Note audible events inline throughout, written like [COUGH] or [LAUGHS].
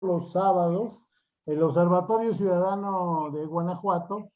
los sábados, el Observatorio Ciudadano de Guanajuato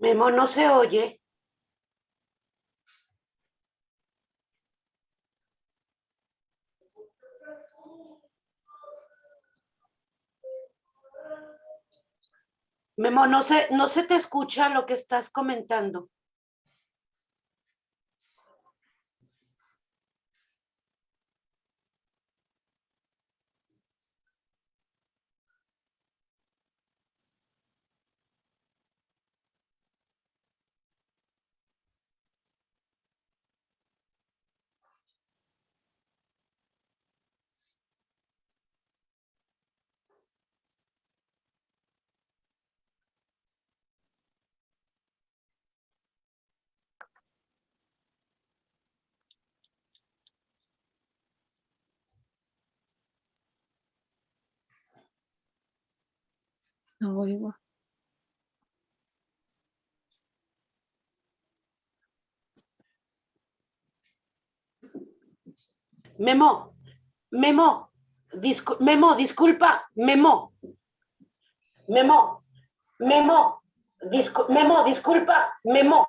Memo, no se oye. Memo, no se, no se te escucha lo que estás comentando. No oigo. Memo, Memo, discu- Memo, disculpa, Memo. Memo, Memo, discu- Memo, disculpa, Memo.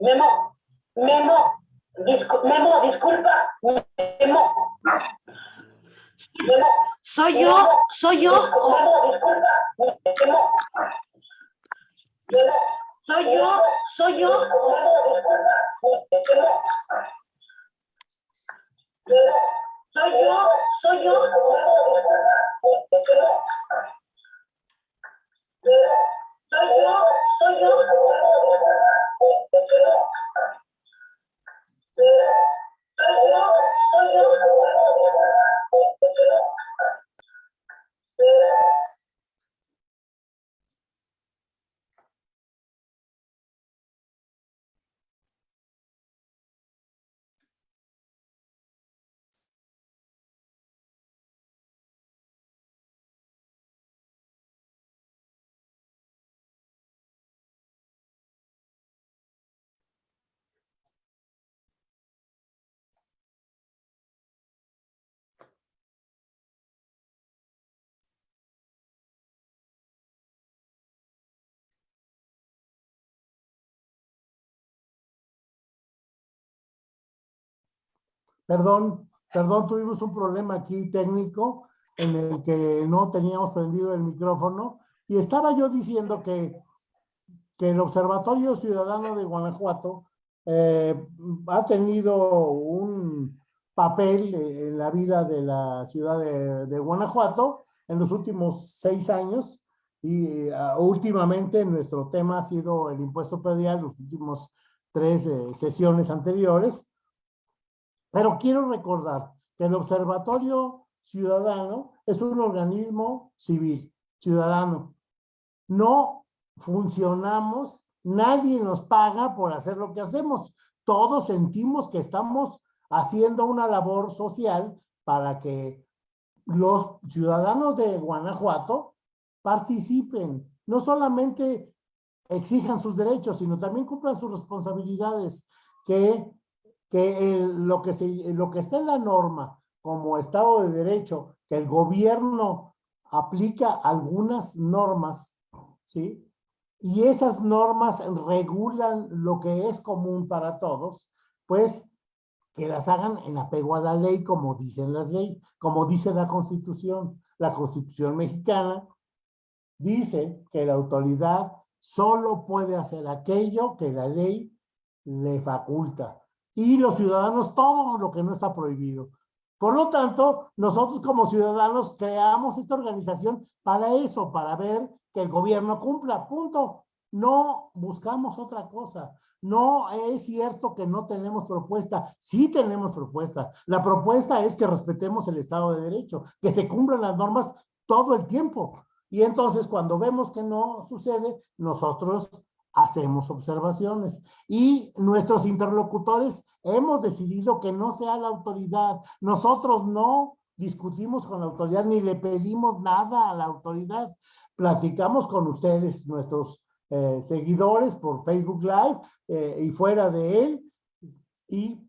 Memo, Memo, Discu- Memo, disculpa. Memo. ¿Soy yo? ¿Soy yo? o. ¿Soy yo? ¿Soy yo? Memo. ¿Soy yo? ¿Soy yo? Memo, disculpa. Memo. Memo. ¿Soy yo? ¿Soy yo? Thank you. Perdón, perdón, tuvimos un problema aquí técnico en el que no teníamos prendido el micrófono y estaba yo diciendo que, que el Observatorio Ciudadano de Guanajuato eh, ha tenido un papel en la vida de la ciudad de, Guanajuato en los últimos seis años y ah, últimamente nuestro tema ha sido el impuesto predial, los últimos tres eh, sesiones anteriores. Pero quiero recordar que el Observatorio Ciudadano es un organismo civil, ciudadano. No funcionamos, nadie nos paga por hacer lo que hacemos. Todos sentimos que estamos haciendo una labor social para que los ciudadanos de Guanajuato participen, no solamente exijan sus derechos, sino también cumplan sus responsabilidades, que que el- lo, que se, lo que está en la norma como Estado de Derecho, que el gobierno aplica algunas normas, ¿sí? Y esas normas regulan lo que es común para todos, pues que las hagan en apego a la ley, como dicen las leyes, como dice la Constitución. La Constitución mexicana dice que la autoridad solo puede hacer aquello que la ley le faculta y los ciudadanos todo lo que no está prohibido. Por lo tanto, nosotros como ciudadanos creamos esta organización para eso, para ver que el gobierno cumpla, punto. No buscamos otra cosa. No es cierto que no tenemos propuesta, sí tenemos propuesta. La propuesta es que respetemos el Estado de Derecho, que se cumplan las normas todo el tiempo. Y entonces cuando vemos que no sucede, nosotros hacemos observaciones y nuestros interlocutores hemos decidido que no sea la autoridad. Nosotros no discutimos con la autoridad ni le pedimos nada a la autoridad. Platicamos con ustedes, nuestros eh, seguidores por Facebook Live eh, y fuera de él y,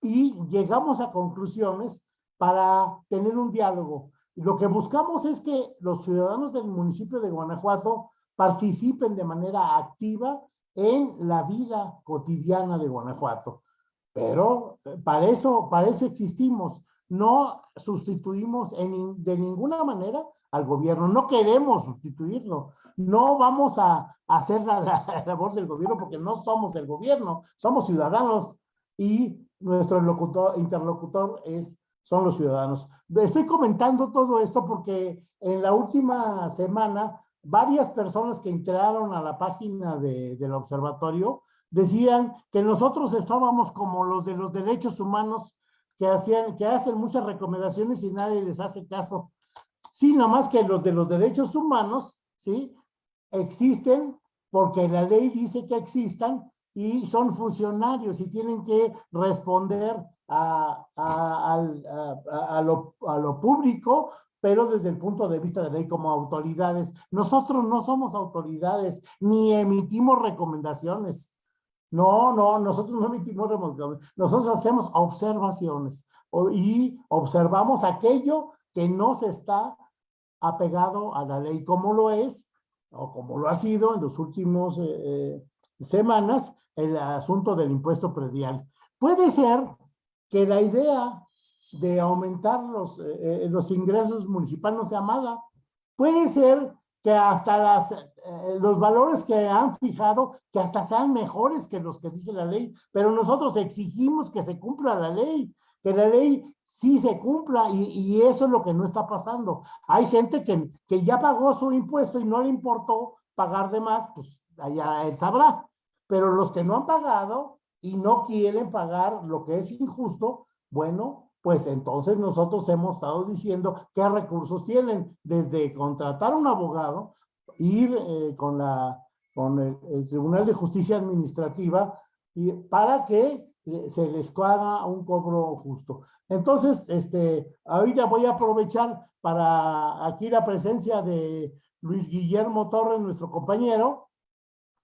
y llegamos a conclusiones para tener un diálogo. Lo que buscamos es que los ciudadanos del municipio de Guanajuato participen de manera activa en la vida cotidiana de Guanajuato. Pero eh, para eso, para eso existimos. No sustituimos en, de ninguna manera al gobierno. No queremos sustituirlo. No vamos a, a hacer la, la labor del gobierno porque no somos el gobierno. Somos ciudadanos y nuestro locutor, interlocutor es, son los ciudadanos. Estoy comentando todo esto porque en la última semana varias personas que entraron a la página de- del observatorio decían que nosotros estábamos como los de los derechos humanos que hacían, que hacen muchas recomendaciones y nadie les hace caso. Sí, nada más que los de los derechos humanos, ¿sí? Existen porque la ley dice que existan y son funcionarios y tienen que responder a, a- a lo público pero desde el punto de vista de ley como autoridades. Nosotros no somos autoridades, ni emitimos recomendaciones. No, no, nosotros no emitimos recomendaciones. Nosotros hacemos observaciones y observamos aquello que no se está apegado a la ley como lo es o como lo ha sido en los últimos eh, eh, semanas el asunto del impuesto predial. Puede ser que la idea de aumentar los, eh, eh, los ingresos municipales no sea mala. Puede ser que hasta las, eh, los valores que han fijado, que hasta sean mejores que los que dice la ley, pero nosotros exigimos que se cumpla la ley, que la ley sí se cumpla y, y eso es lo que no está pasando. Hay gente que, que ya pagó su impuesto y no le importó pagar de más, pues allá él sabrá. Pero los que no han pagado y no quieren pagar lo que es injusto, bueno, pues entonces nosotros hemos estado diciendo qué recursos tienen, desde contratar a un abogado, ir eh, con, la, con el, Tribunal de Justicia Administrativa y para que se les haga un cobro justo. Entonces, este, ahorita voy a aprovechar para aquí la presencia de Luis Guillermo Torres, nuestro compañero,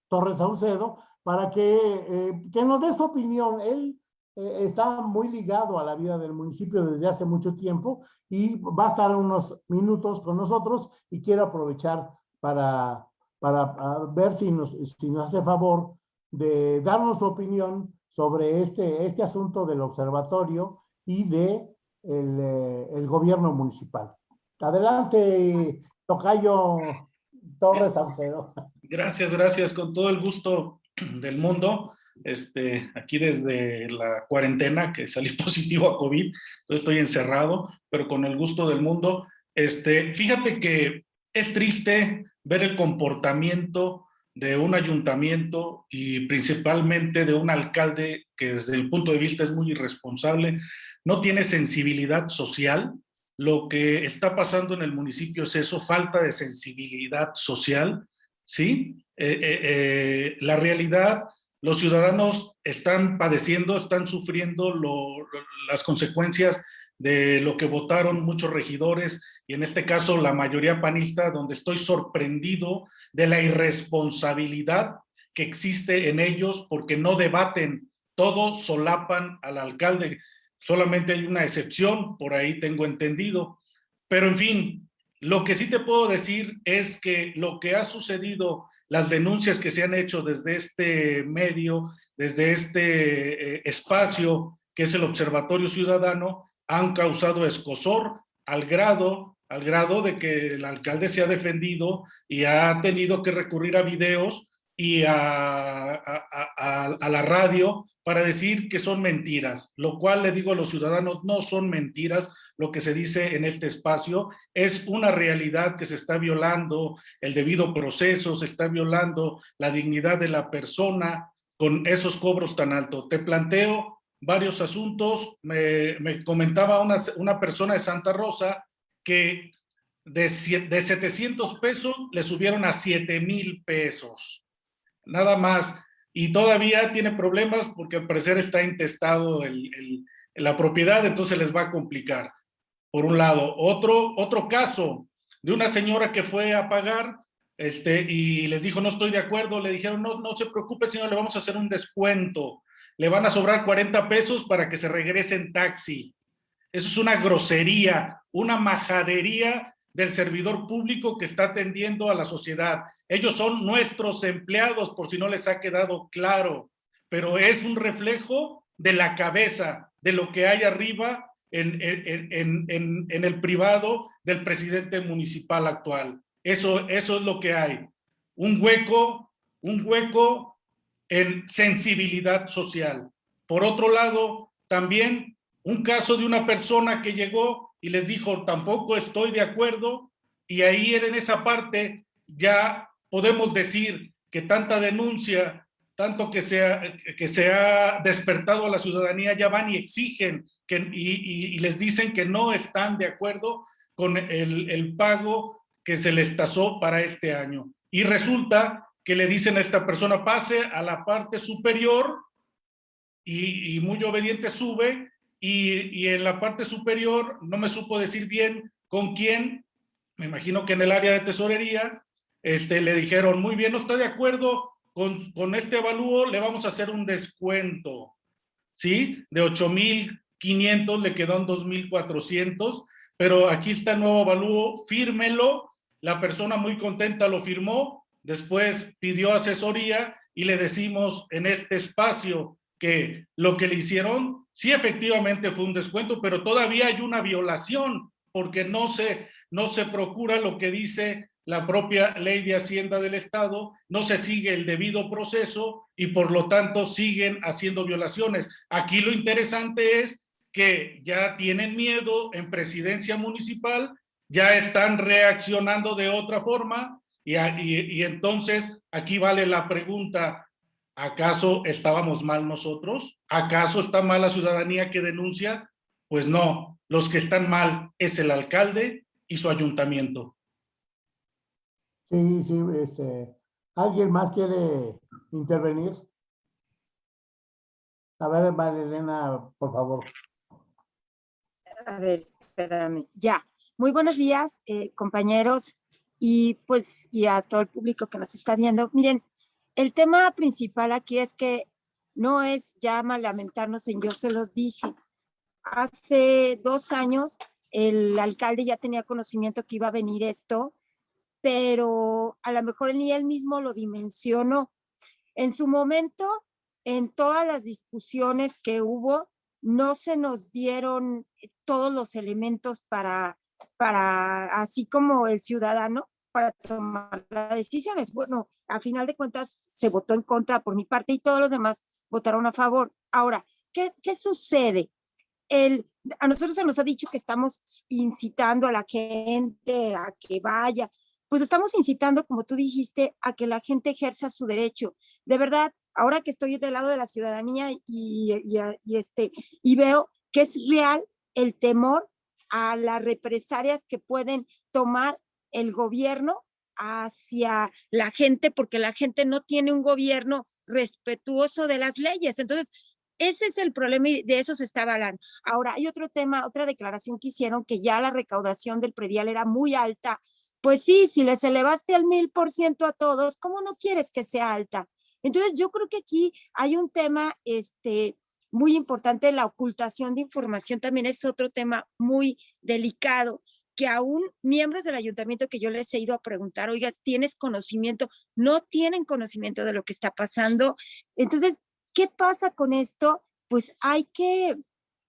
Torres Saucedo, para que, eh, que nos dé su opinión. Él eh, está muy ligado a la vida del municipio desde hace mucho tiempo y va a estar unos minutos con nosotros y quiero aprovechar para, para ver si nos, si nos hace favor de darnos su opinión sobre este, este asunto del observatorio y de el, eh, el gobierno municipal. Adelante, Tocayo Torres Saucedo. Gracias, gracias, con todo el gusto del mundo. Este, aquí desde la cuarentena que salí [LAUGHS] positivo a COVID, estoy encerrado, pero con el gusto del mundo. Este, fíjate que es triste ver el comportamiento de un ayuntamiento y principalmente de un alcalde que desde el punto de vista es muy irresponsable, no tiene sensibilidad social. Lo que está pasando en el municipio es eso, falta de sensibilidad social, ¿sí? Eh, eh, eh, la realidad los ciudadanos están padeciendo, están sufriendo las consecuencias de lo que votaron muchos regidores y en este caso la mayoría panista, donde estoy sorprendido de la irresponsabilidad que existe en ellos porque no debaten, todos solapan al alcalde. Solamente hay una excepción, por ahí tengo entendido. Pero en fin, lo que sí te puedo decir es que lo que ha sucedido las denuncias que se han hecho desde este medio, desde este eh, espacio que es el Observatorio Ciudadano, han causado escosor al grado, al grado de que el alcalde se ha defendido y ha tenido que recurrir a videos y a, la radio para decir que son mentiras, lo cual le digo a los ciudadanos, no son mentiras, lo que se dice en este espacio, es una realidad que se está violando el debido proceso, se está violando la dignidad de la persona con esos cobros tan altos. Te planteo varios asuntos, me, me comentaba una, una, persona de Santa Rosa que de, de 700 pesos le subieron a 7 mil pesos, nada más, y todavía tiene problemas porque al parecer está intestado el, el, la propiedad, entonces les va a complicar por un lado. Otro, otro caso de una señora que fue a pagar este, y les dijo, no estoy de acuerdo, le dijeron, no, no se preocupe, señor, le vamos a hacer un descuento. Le van a sobrar 40 pesos para que se regrese en taxi. Eso es una grosería, una majadería del servidor público que está atendiendo a la sociedad. Ellos son nuestros empleados, por si no les ha quedado claro, pero es un reflejo de la cabeza, de lo que hay arriba en, el privado del presidente municipal actual. Eso, eso es lo que hay. Un hueco, un hueco en sensibilidad social. Por otro lado, también un caso de una persona que llegó y les dijo, tampoco estoy de acuerdo, y ahí en esa parte ya podemos decir que tanta denuncia, tanto que se ha, que se despertado a la ciudadanía, ya van y exigen que, y, y, les dicen que no están de acuerdo con el, el pago que se les tasó para este año. Y resulta que le dicen a esta persona, pase a la parte superior y, y muy obediente sube y, y, en la parte superior no me supo decir bien con quién, me imagino que en el área de tesorería, este, le dijeron, muy bien, no está de acuerdo con, este avalúo, le vamos a hacer un descuento, ¿sí? De 8 mil 500, le quedó en 2.400, pero aquí está el nuevo avalúo, fírmelo, la persona muy contenta lo firmó, después pidió asesoría y le decimos en este espacio que lo que le hicieron, sí efectivamente fue un descuento, pero todavía hay una violación porque no se, no se procura lo que dice la propia ley de Hacienda del Estado, no se sigue el debido proceso y por lo tanto siguen haciendo violaciones. Aquí lo interesante es que ya tienen miedo en presidencia municipal, ya están reaccionando de otra forma y, y, entonces aquí vale la pregunta, ¿acaso estábamos mal nosotros? ¿Acaso está mal la ciudadanía que denuncia? Pues no, los que están mal es el alcalde y su ayuntamiento. Sí, sí, este, ¿alguien más quiere intervenir? A ver, María Elena, por favor. A ver, espérame. Ya. Muy buenos días, eh, compañeros, y pues, y a todo el público que nos está viendo. Miren, el tema principal aquí es que no es ya lamentarnos en yo se los dije. Hace dos años el alcalde ya tenía conocimiento que iba a venir esto, pero a lo mejor ni él mismo lo dimensionó. En su momento, en todas las discusiones que hubo, no se nos dieron todos los elementos para, para así como el ciudadano, para tomar las decisiones. Bueno, a final de cuentas se votó en contra por mi parte y todos los demás votaron a favor. Ahora, ¿qué, qué sucede? El, a nosotros se nos ha dicho que estamos incitando a la gente a que vaya, pues estamos incitando, como tú dijiste, a que la gente ejerza su derecho. De verdad, ahora que estoy del lado de la ciudadanía y, este, y veo que es real el temor a las represalias que pueden tomar el gobierno hacia la gente, porque la gente no tiene un gobierno respetuoso de las leyes. Entonces, ese es el problema y de eso se está hablando. Ahora, hay otro tema, otra declaración que hicieron, que ya la recaudación del predial era muy alta. Pues sí, si les elevaste al mil por ciento a todos, ¿cómo no quieres que sea alta? Entonces, yo creo que aquí hay un tema este, muy importante, la ocultación de información también es otro tema muy delicado que aún miembros del ayuntamiento que yo les he ido a preguntar, oiga, ¿tienes conocimiento? No tienen conocimiento de lo que está pasando. Entonces, ¿qué pasa con esto? Pues hay que,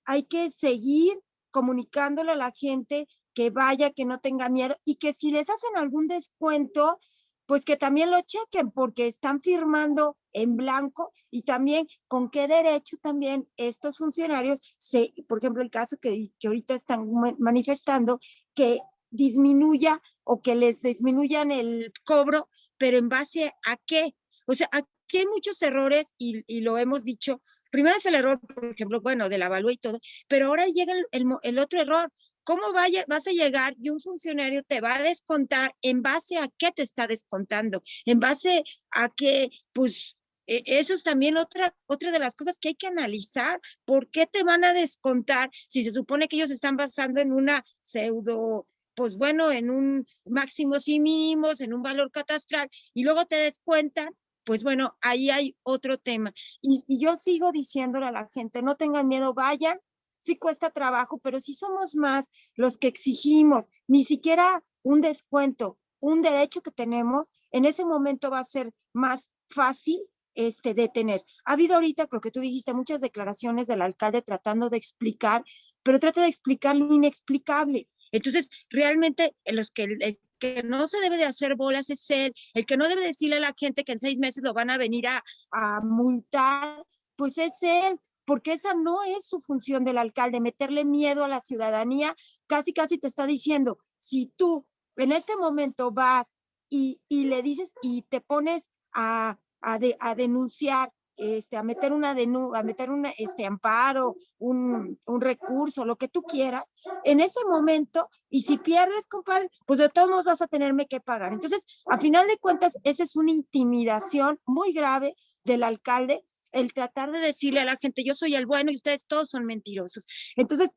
hay que seguir comunicándole a la gente que vaya, que no tenga miedo y que si les hacen algún descuento, pues que también lo chequen porque están firmando en blanco y también con qué derecho también estos funcionarios, se, por ejemplo, el caso que, que ahorita están manifestando, que disminuya o que les disminuyan el cobro, pero en base a qué? O sea, aquí hay muchos errores y, y, lo hemos dicho. Primero es el error, por ejemplo, bueno, de la avalúa y todo, pero ahora llega el, el, otro error. ¿Cómo vaya, vas a llegar y un funcionario te va a descontar en base a qué te está descontando? En base a que, pues, eso es también otra, otra de las cosas que hay que analizar. ¿Por qué te van a descontar si se supone que ellos están basando en una pseudo, pues bueno, en un máximos y mínimos, en un valor catastral, y luego te descuentan? Pues bueno, ahí hay otro tema. Y, yo sigo diciéndole a la gente, no tengan miedo, vayan, sí cuesta trabajo, pero si somos más los que exigimos, ni siquiera un descuento, un derecho que tenemos, en ese momento va a ser más fácil este, de tener. Ha habido ahorita, creo que tú dijiste, muchas declaraciones del alcalde tratando de explicar, pero trata de explicar lo inexplicable. Entonces, realmente, los que, que no se debe de hacer bolas es él, el que no debe decirle a la gente que en seis meses lo van a venir a, a multar, pues es él, porque esa no es su función del alcalde, meterle miedo a la ciudadanía, casi casi te está diciendo, si tú en este momento vas y, y le dices y te pones a, a, de, a denunciar, este, a meter una a meter un este, amparo, un, un, recurso, lo que tú quieras, en ese momento, y si pierdes, compadre, pues de todos modos vas a tenerme que pagar. Entonces, a final de cuentas, esa es una intimidación muy grave del alcalde, el tratar de decirle a la gente, yo soy el bueno y ustedes todos son mentirosos. Entonces,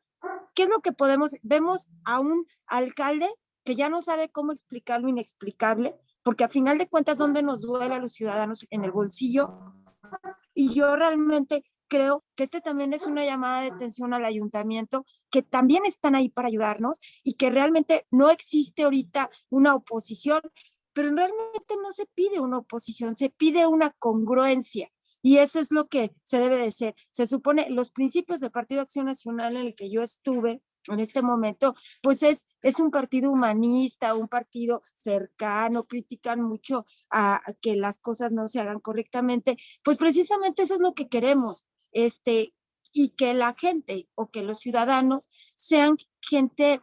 ¿qué es lo que podemos? Vemos a un alcalde que ya no sabe cómo explicar lo inexplicable, porque a final de cuentas, ¿dónde nos duele a los ciudadanos? En el bolsillo. Y yo realmente creo que este también es una llamada de atención al ayuntamiento, que también están ahí para ayudarnos y que realmente no existe ahorita una oposición, pero realmente no se pide una oposición, se pide una congruencia. Y eso es lo que se debe de. Se supone, los principios del Partido Acción Nacional en el que yo estuve en este momento, pues es, es un partido humanista, un partido cercano, critican mucho a que las cosas no se hagan correctamente. Pues precisamente eso es lo que queremos, este, y que la gente o que los ciudadanos sean gente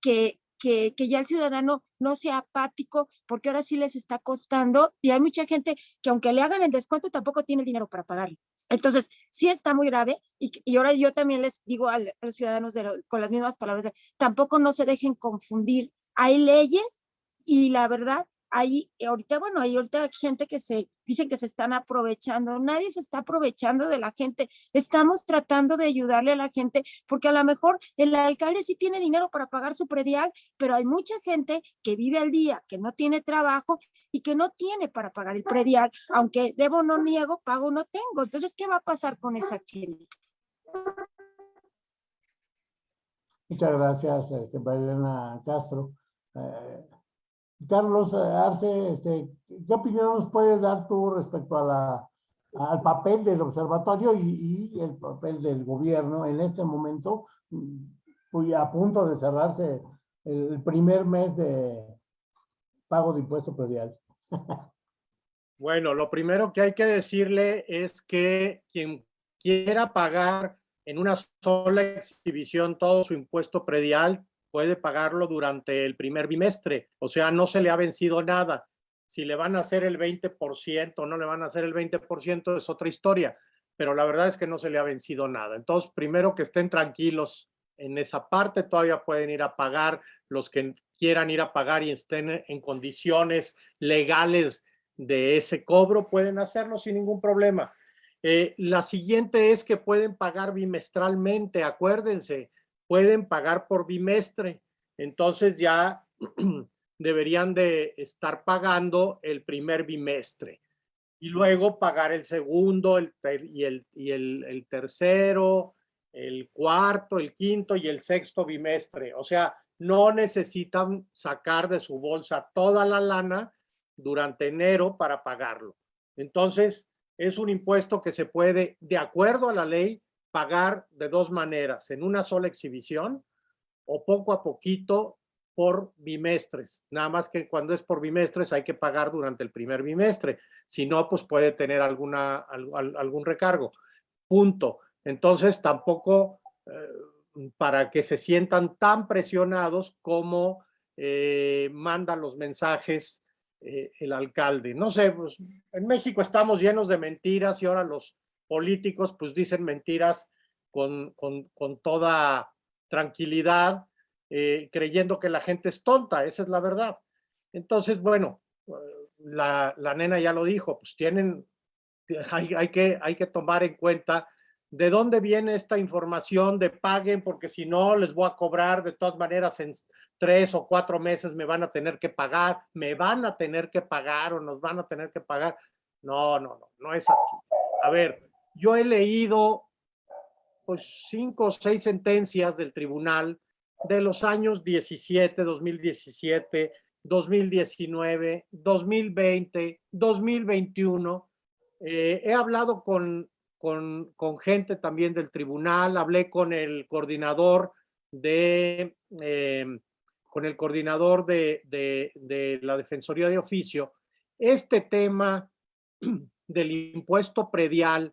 que, que, que ya el ciudadano no sea apático, porque ahora sí les está costando y hay mucha gente que aunque le hagan el descuento tampoco tiene el dinero para pagarlo. Entonces, sí está muy grave y, y ahora yo también les digo al- a, los ciudadanos de con las mismas palabras, tampoco no se dejen confundir. Hay leyes y la verdad, hay ahorita, bueno, hay ahorita gente que se dicen que se están aprovechando. Nadie se está aprovechando de la gente. Estamos tratando de ayudarle a la gente porque a lo mejor el alcalde sí tiene dinero para pagar su predial, pero hay mucha gente que vive al día, que no tiene trabajo y que no tiene para pagar el predial, aunque debo no niego, pago no tengo. Entonces, ¿qué va a pasar con esa gente? Muchas gracias, este, Castro. Eh, Carlos eh, Arce, este, ¿qué opinión nos puedes dar tú respecto al papel del observatorio y, y el papel del gobierno en este momento, mm, a punto de cerrarse el primer mes de pago de impuesto predial? [LAUGHS] Bueno, lo primero que hay que decirle es que quien quiera pagar en una sola exhibición todo su impuesto predial puede pagarlo durante el primer bimestre, o sea, no se le ha vencido nada. Si le van a hacer el 20% o no le van a hacer el 20% es otra historia, pero la verdad es que no se le ha vencido nada. Entonces, primero que estén tranquilos en esa parte, todavía pueden ir a pagar los que quieran ir a pagar y estén en condiciones legales de ese cobro, pueden hacerlo sin ningún problema. Eh, la siguiente es que pueden pagar bimestralmente, acuérdense, pueden pagar por bimestre. Entonces ya [CLEARS THROAT] deberían de estar pagando el primer bimestre y luego pagar el segundo el y, el, y el tercero, el cuarto, el quinto y el sexto bimestre. O sea, no necesitan sacar de su bolsa toda la lana durante enero para pagarlo. Entonces, es un impuesto que se puede, de acuerdo a la ley, pagar de dos maneras, en una sola exhibición o poco a poquito por bimestres. Nada más que cuando es por bimestres hay que pagar durante el primer bimestre. Si no, pues puede tener alguna, al- al- algún recargo. Punto. Entonces, tampoco eh, para que se sientan tan presionados como eh, manda los mensajes eh, el alcalde. No sé, pues, en México estamos llenos de mentiras y ahora los políticos pues dicen mentiras con, con, con toda tranquilidad, eh, creyendo que la gente es tonta, esa es la verdad. Entonces, bueno, la, la nena ya lo dijo, pues tienen, hay, hay, que, hay que tomar en cuenta de dónde viene esta información de paguen, porque si no les voy a cobrar de todas maneras en tres o cuatro meses me van a tener que pagar, me van a tener que pagar o nos van a tener que pagar. No, no, no, no es así. A ver, yo he leído pues cinco o seis sentencias del tribunal de los años 17, 2017, 2019, 2020, 2021. Eh, he hablado con, con, con, gente también del tribunal, hablé con el coordinador de, eh, con el coordinador de, de, de la Defensoría de Oficio. Este tema del impuesto predial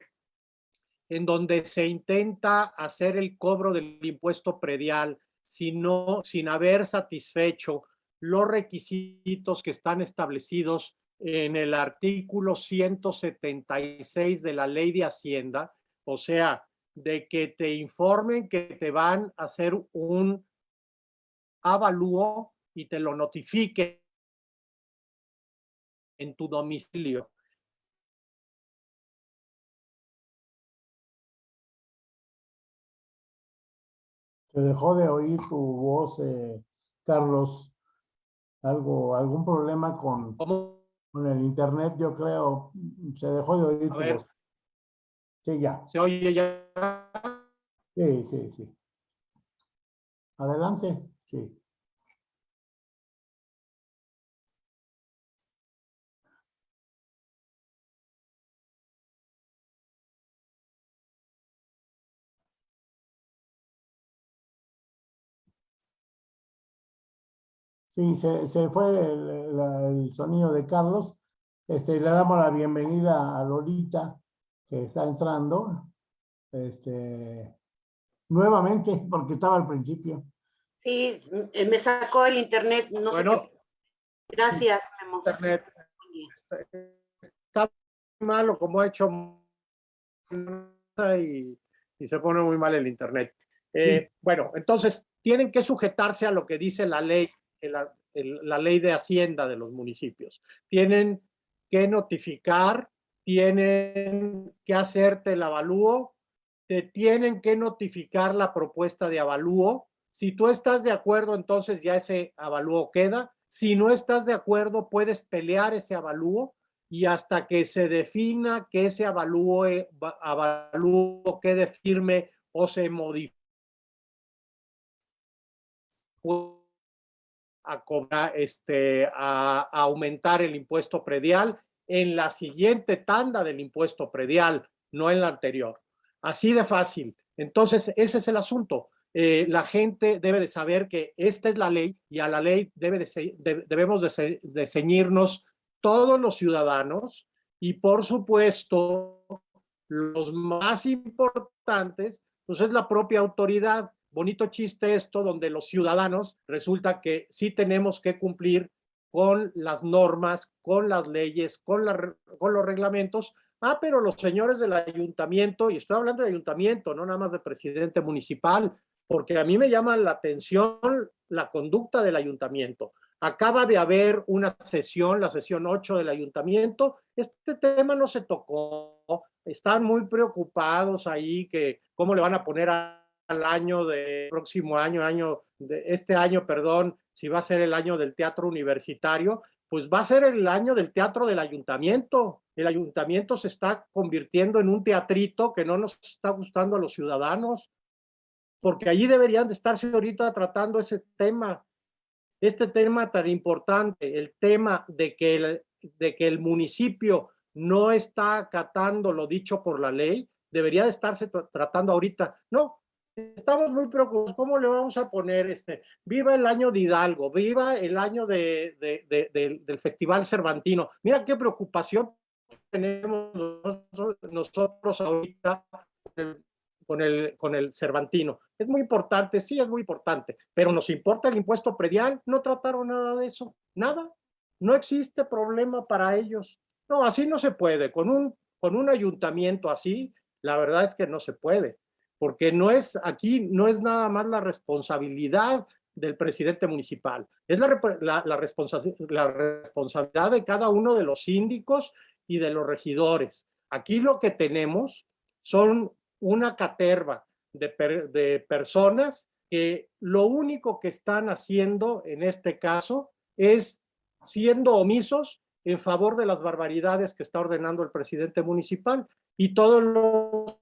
en donde se intenta hacer el cobro del impuesto predial sino, sin haber satisfecho los requisitos que están establecidos en el artículo 176 de la ley de Hacienda, o sea, de que te informen que te van a hacer un avalúo y te lo notifique en tu domicilio. Se dejó de oír tu voz, eh, Carlos. Algo, algún problema con, con el internet, yo creo. Se dejó de oír A tu ver. voz. Sí, ya. ¿Se oye ya? Sí, sí, sí. Adelante. Sí. Sí, se, se fue el, la- el sonido de Carlos. Este, le damos la bienvenida a Lolita, que está entrando. Este, nuevamente, porque estaba al principio. Sí, eh, me sacó el internet, no sé Bueno, qué. Gracias, Memo. internet está muy malo como ha hecho y, y se pone muy mal el internet. Eh, bueno, entonces tienen que sujetarse a lo que dice la ley, la ley de Hacienda de los municipios. Tienen que notificar, tienen que hacerte el avalúo, te tienen que notificar la propuesta de avalúo. Si tú estás de acuerdo, entonces ya ese avalúo queda. Si no estás de acuerdo, puedes pelear ese avalúo y hasta que se defina que ese avalúo, eh, va- avalúo quede firme o se modifique a cobrar, este, a, aumentar el impuesto predial en la siguiente tanda del impuesto predial, no en la anterior. Así de fácil. Entonces, ese es el asunto. Eh, la gente debe de saber que esta es la ley y a la ley debe de debemos de ceñirnos todos los ciudadanos y por supuesto los más importantes, pues es la propia autoridad. Bonito chiste esto, donde los ciudadanos resulta que sí tenemos que cumplir con las normas, con las leyes, con, con los reglamentos. Ah, pero los señores del ayuntamiento, y estoy hablando de ayuntamiento, no nada más de presidente municipal, porque a mí me llama la atención la conducta del ayuntamiento. Acaba de haber una sesión, la sesión 8 del ayuntamiento. Este tema no se tocó. Están muy preocupados ahí que cómo le van a poner a- al año de próximo año, año de este año, perdón, si va a ser el año del teatro universitario, pues va a ser el año del teatro del ayuntamiento. El ayuntamiento se está convirtiendo en un teatrito que no nos está gustando a los ciudadanos, porque allí deberían de estarse ahorita tratando ese tema este tema tan importante, el tema de que el, de que el municipio no está acatando lo dicho por la ley, debería de estarse tra- tratando ahorita. No, estamos muy preocupados. ¿Cómo le vamos a poner este? Viva el año de Hidalgo, viva el año de, de- de- del- Festival Cervantino. Mira qué preocupación tenemos nosotros, ahorita con el, con el Cervantino. Es muy importante, sí, es muy importante, pero nos importa el impuesto predial, no trataron nada de eso, nada, no existe problema para ellos. No, así no se puede, con un, con un ayuntamiento así, la verdad es que no se puede, porque no es, aquí no es nada más la responsabilidad del presidente municipal, es la, la, la responsa- la responsabilidad de cada uno de los síndicos y de los regidores. Aquí lo que tenemos son una caterva de, per- de personas que lo único que están haciendo en este caso es siendo omisos en favor de las barbaridades que está ordenando el presidente municipal y todos los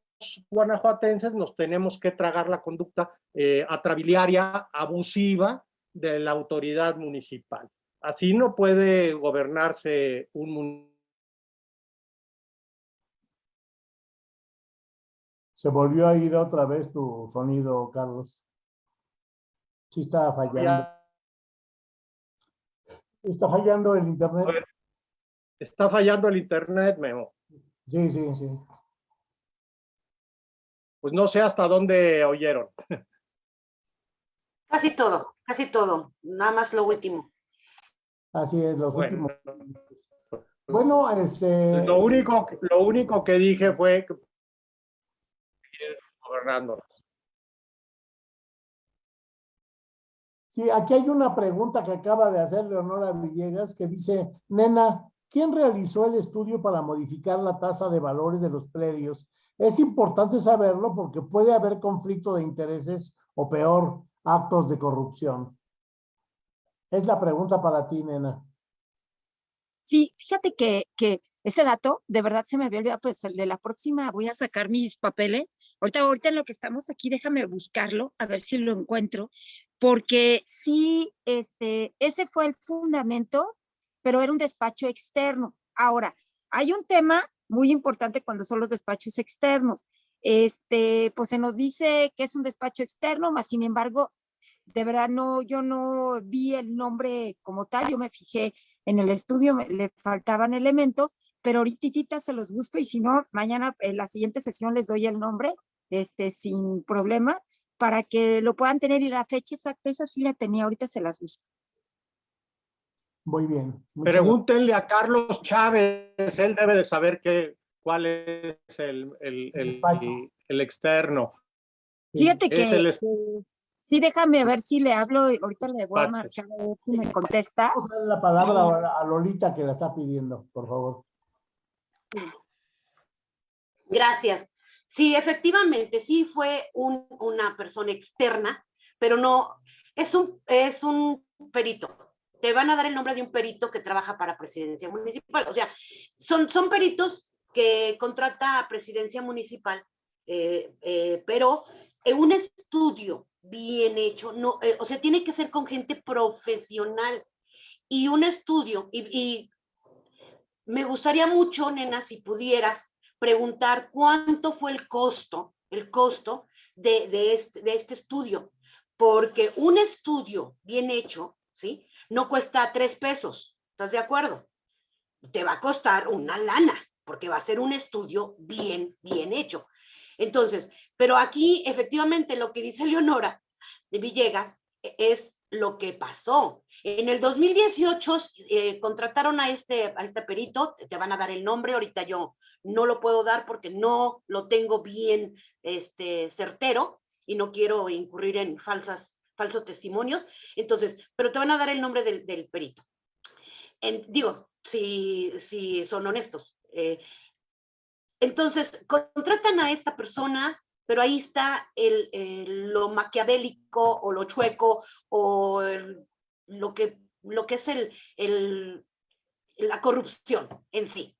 guanajuatenses nos tenemos que tragar la conducta eh, atrabiliaria, abusiva de la autoridad municipal. Así no puede gobernarse un municipio. Se volvió a ir otra vez tu sonido, Carlos. Sí está fallando. Está fallando el internet. Está fallando el internet, Memo. Sí, sí, sí. Pues no sé hasta dónde oyeron. Casi todo, casi todo. Nada más lo último. Así es, los Bueno, últimos. Bueno, este. lo único, lo único que dije fue que. Sí, aquí hay una pregunta que acaba de hacer Leonora Villegas que dice, nena, ¿quién realizó el estudio para modificar la tasa de valores de los predios? Es importante saberlo porque puede haber conflicto de intereses o peor, actos de corrupción. Es la pregunta para ti, nena. Sí, fíjate que, ese dato de verdad se me había olvidado, pues el de la próxima voy a sacar mis papeles. Ahorita, ahorita en lo que estamos aquí, déjame buscarlo, a ver si lo encuentro, porque sí, este, ese fue el fundamento, pero era un despacho externo. Ahora, hay un tema muy importante cuando son los despachos externos. Este, pues se nos dice que es un despacho externo, más sin embargo, de verdad no, yo no vi el nombre como tal, yo me fijé en el estudio, le faltaban elementos, pero ahorita se los busco y si no, mañana en la siguiente sesión les doy el nombre, este, sin problemas, para que lo puedan tener y la fecha exacta, esa sí la tenía, ahorita se las busco. Muy bien. muchas gracias. Pregúntenle a Carlos Chávez, él debe de saber qué, cuál es el, el, El el- despacho. el externo. Fíjate que sí, déjame ver si le hablo, y ahorita le voy a marcar a ver si me contesta. Vamos a darle la palabra a- a Lolita que la está pidiendo, por favor. Gracias. Sí, efectivamente, sí fue un- una persona externa, pero no, es un, es un perito. Te van a dar el nombre de un perito que trabaja para presidencia municipal. O sea, son, son peritos que contrata a presidencia municipal, eh, eh, pero en un estudio bien hecho, no, eh, o sea, tiene que ser con gente profesional y un estudio, y, y me gustaría mucho, nena, si pudieras preguntar cuánto fue el costo, el costo de, de este, de este estudio, porque un estudio bien hecho, ¿sí? No cuesta tres pesos, ¿estás de acuerdo? Te va a costar una lana, porque va a ser un estudio bien, bien hecho. Entonces, pero aquí efectivamente lo que dice Leonora de Villegas e- es lo que pasó. En el 2018 eh, contrataron a este, a este perito, te van a dar el nombre, ahorita yo no lo puedo dar porque no lo tengo bien este, certero y no quiero incurrir en falsas, falsos testimonios. Entonces, pero te van a dar el nombre del, perito. Digo, si, si son honestos. eh, entonces, contratan a esta persona, pero ahí está el, lo maquiavélico o lo chueco o lo, que, lo que es el- la corrupción en sí.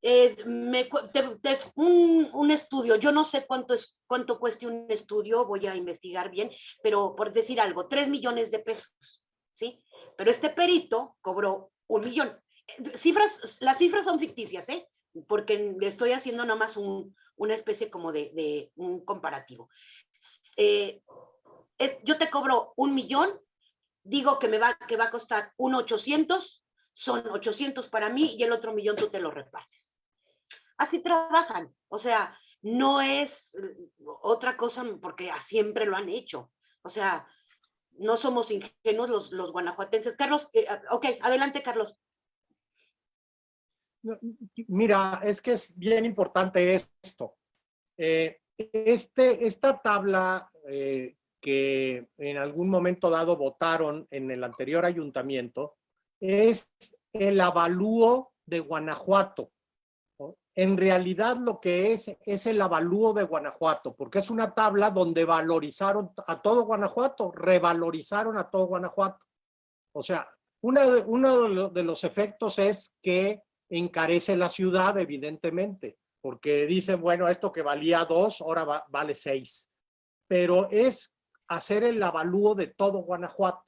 Eh, un, estudio, yo no sé cuánto, es, cuánto cueste un estudio, voy a investigar bien, pero por decir algo, tres millones de pesos, ¿sí? Pero este perito cobró un millón. Cifras, las cifras son ficticias, ¿eh? Porque le estoy haciendo nomás un, una especie como de, un comparativo. Eh, yo te cobro un millón, digo que me va, que va a costar un 800, son 800 para mí y el otro millón tú te lo repartes. Así trabajan, o sea, no es eh, otra cosa porque a- siempre lo han hecho. O sea, no somos ingenuos los, los guanajuatenses. Carlos, eh, ah, ok, adelante, Carlos. Mira, es que es bien importante esto. Eh, este, esta tabla eh, que en algún momento dado votaron en el anterior ayuntamiento es el avalúo de Guanajuato. En realidad lo que es es el avalúo de Guanajuato, porque es una tabla donde valorizaron a todo Guanajuato, revalorizaron a todo Guanajuato. O sea, una de- uno de los efectos es que encarece la ciudad, evidentemente, porque dicen, bueno, esto que valía dos, ahora va- vale seis. Pero es hacer el avalúo de todo Guanajuato.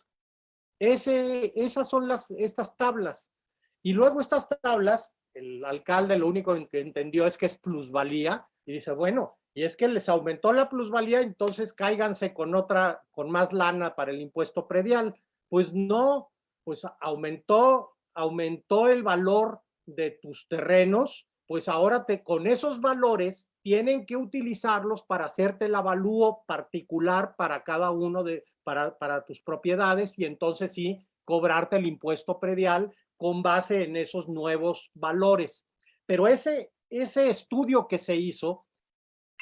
Ese, esas son las, estas tablas. Y luego estas tablas, el alcalde lo único que entendió es que es plusvalía, y dice, bueno, y es que les aumentó la plusvalía, entonces cáiganse con otra, con más lana para el impuesto predial. Pues no, pues aumentó, aumentó el valor de tus terrenos, pues ahora te, con esos valores tienen que utilizarlos para hacerte el avalúo particular para cada uno de, para, para tus propiedades y entonces sí cobrarte el impuesto predial con base en esos nuevos valores. Pero ese, ese estudio que se hizo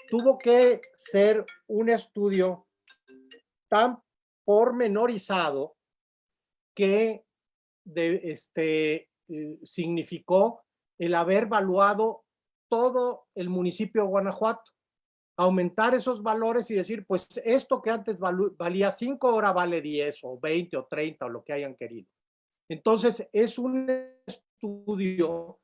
tuvo que ser un estudio tan pormenorizado que de, este, eh, significó el haber valuado todo el municipio de Guanajuato, aumentar esos valores y decir, pues esto que antes valía 5, ahora vale 10 o 20 o 30 o lo que hayan querido. Entonces, es un estudio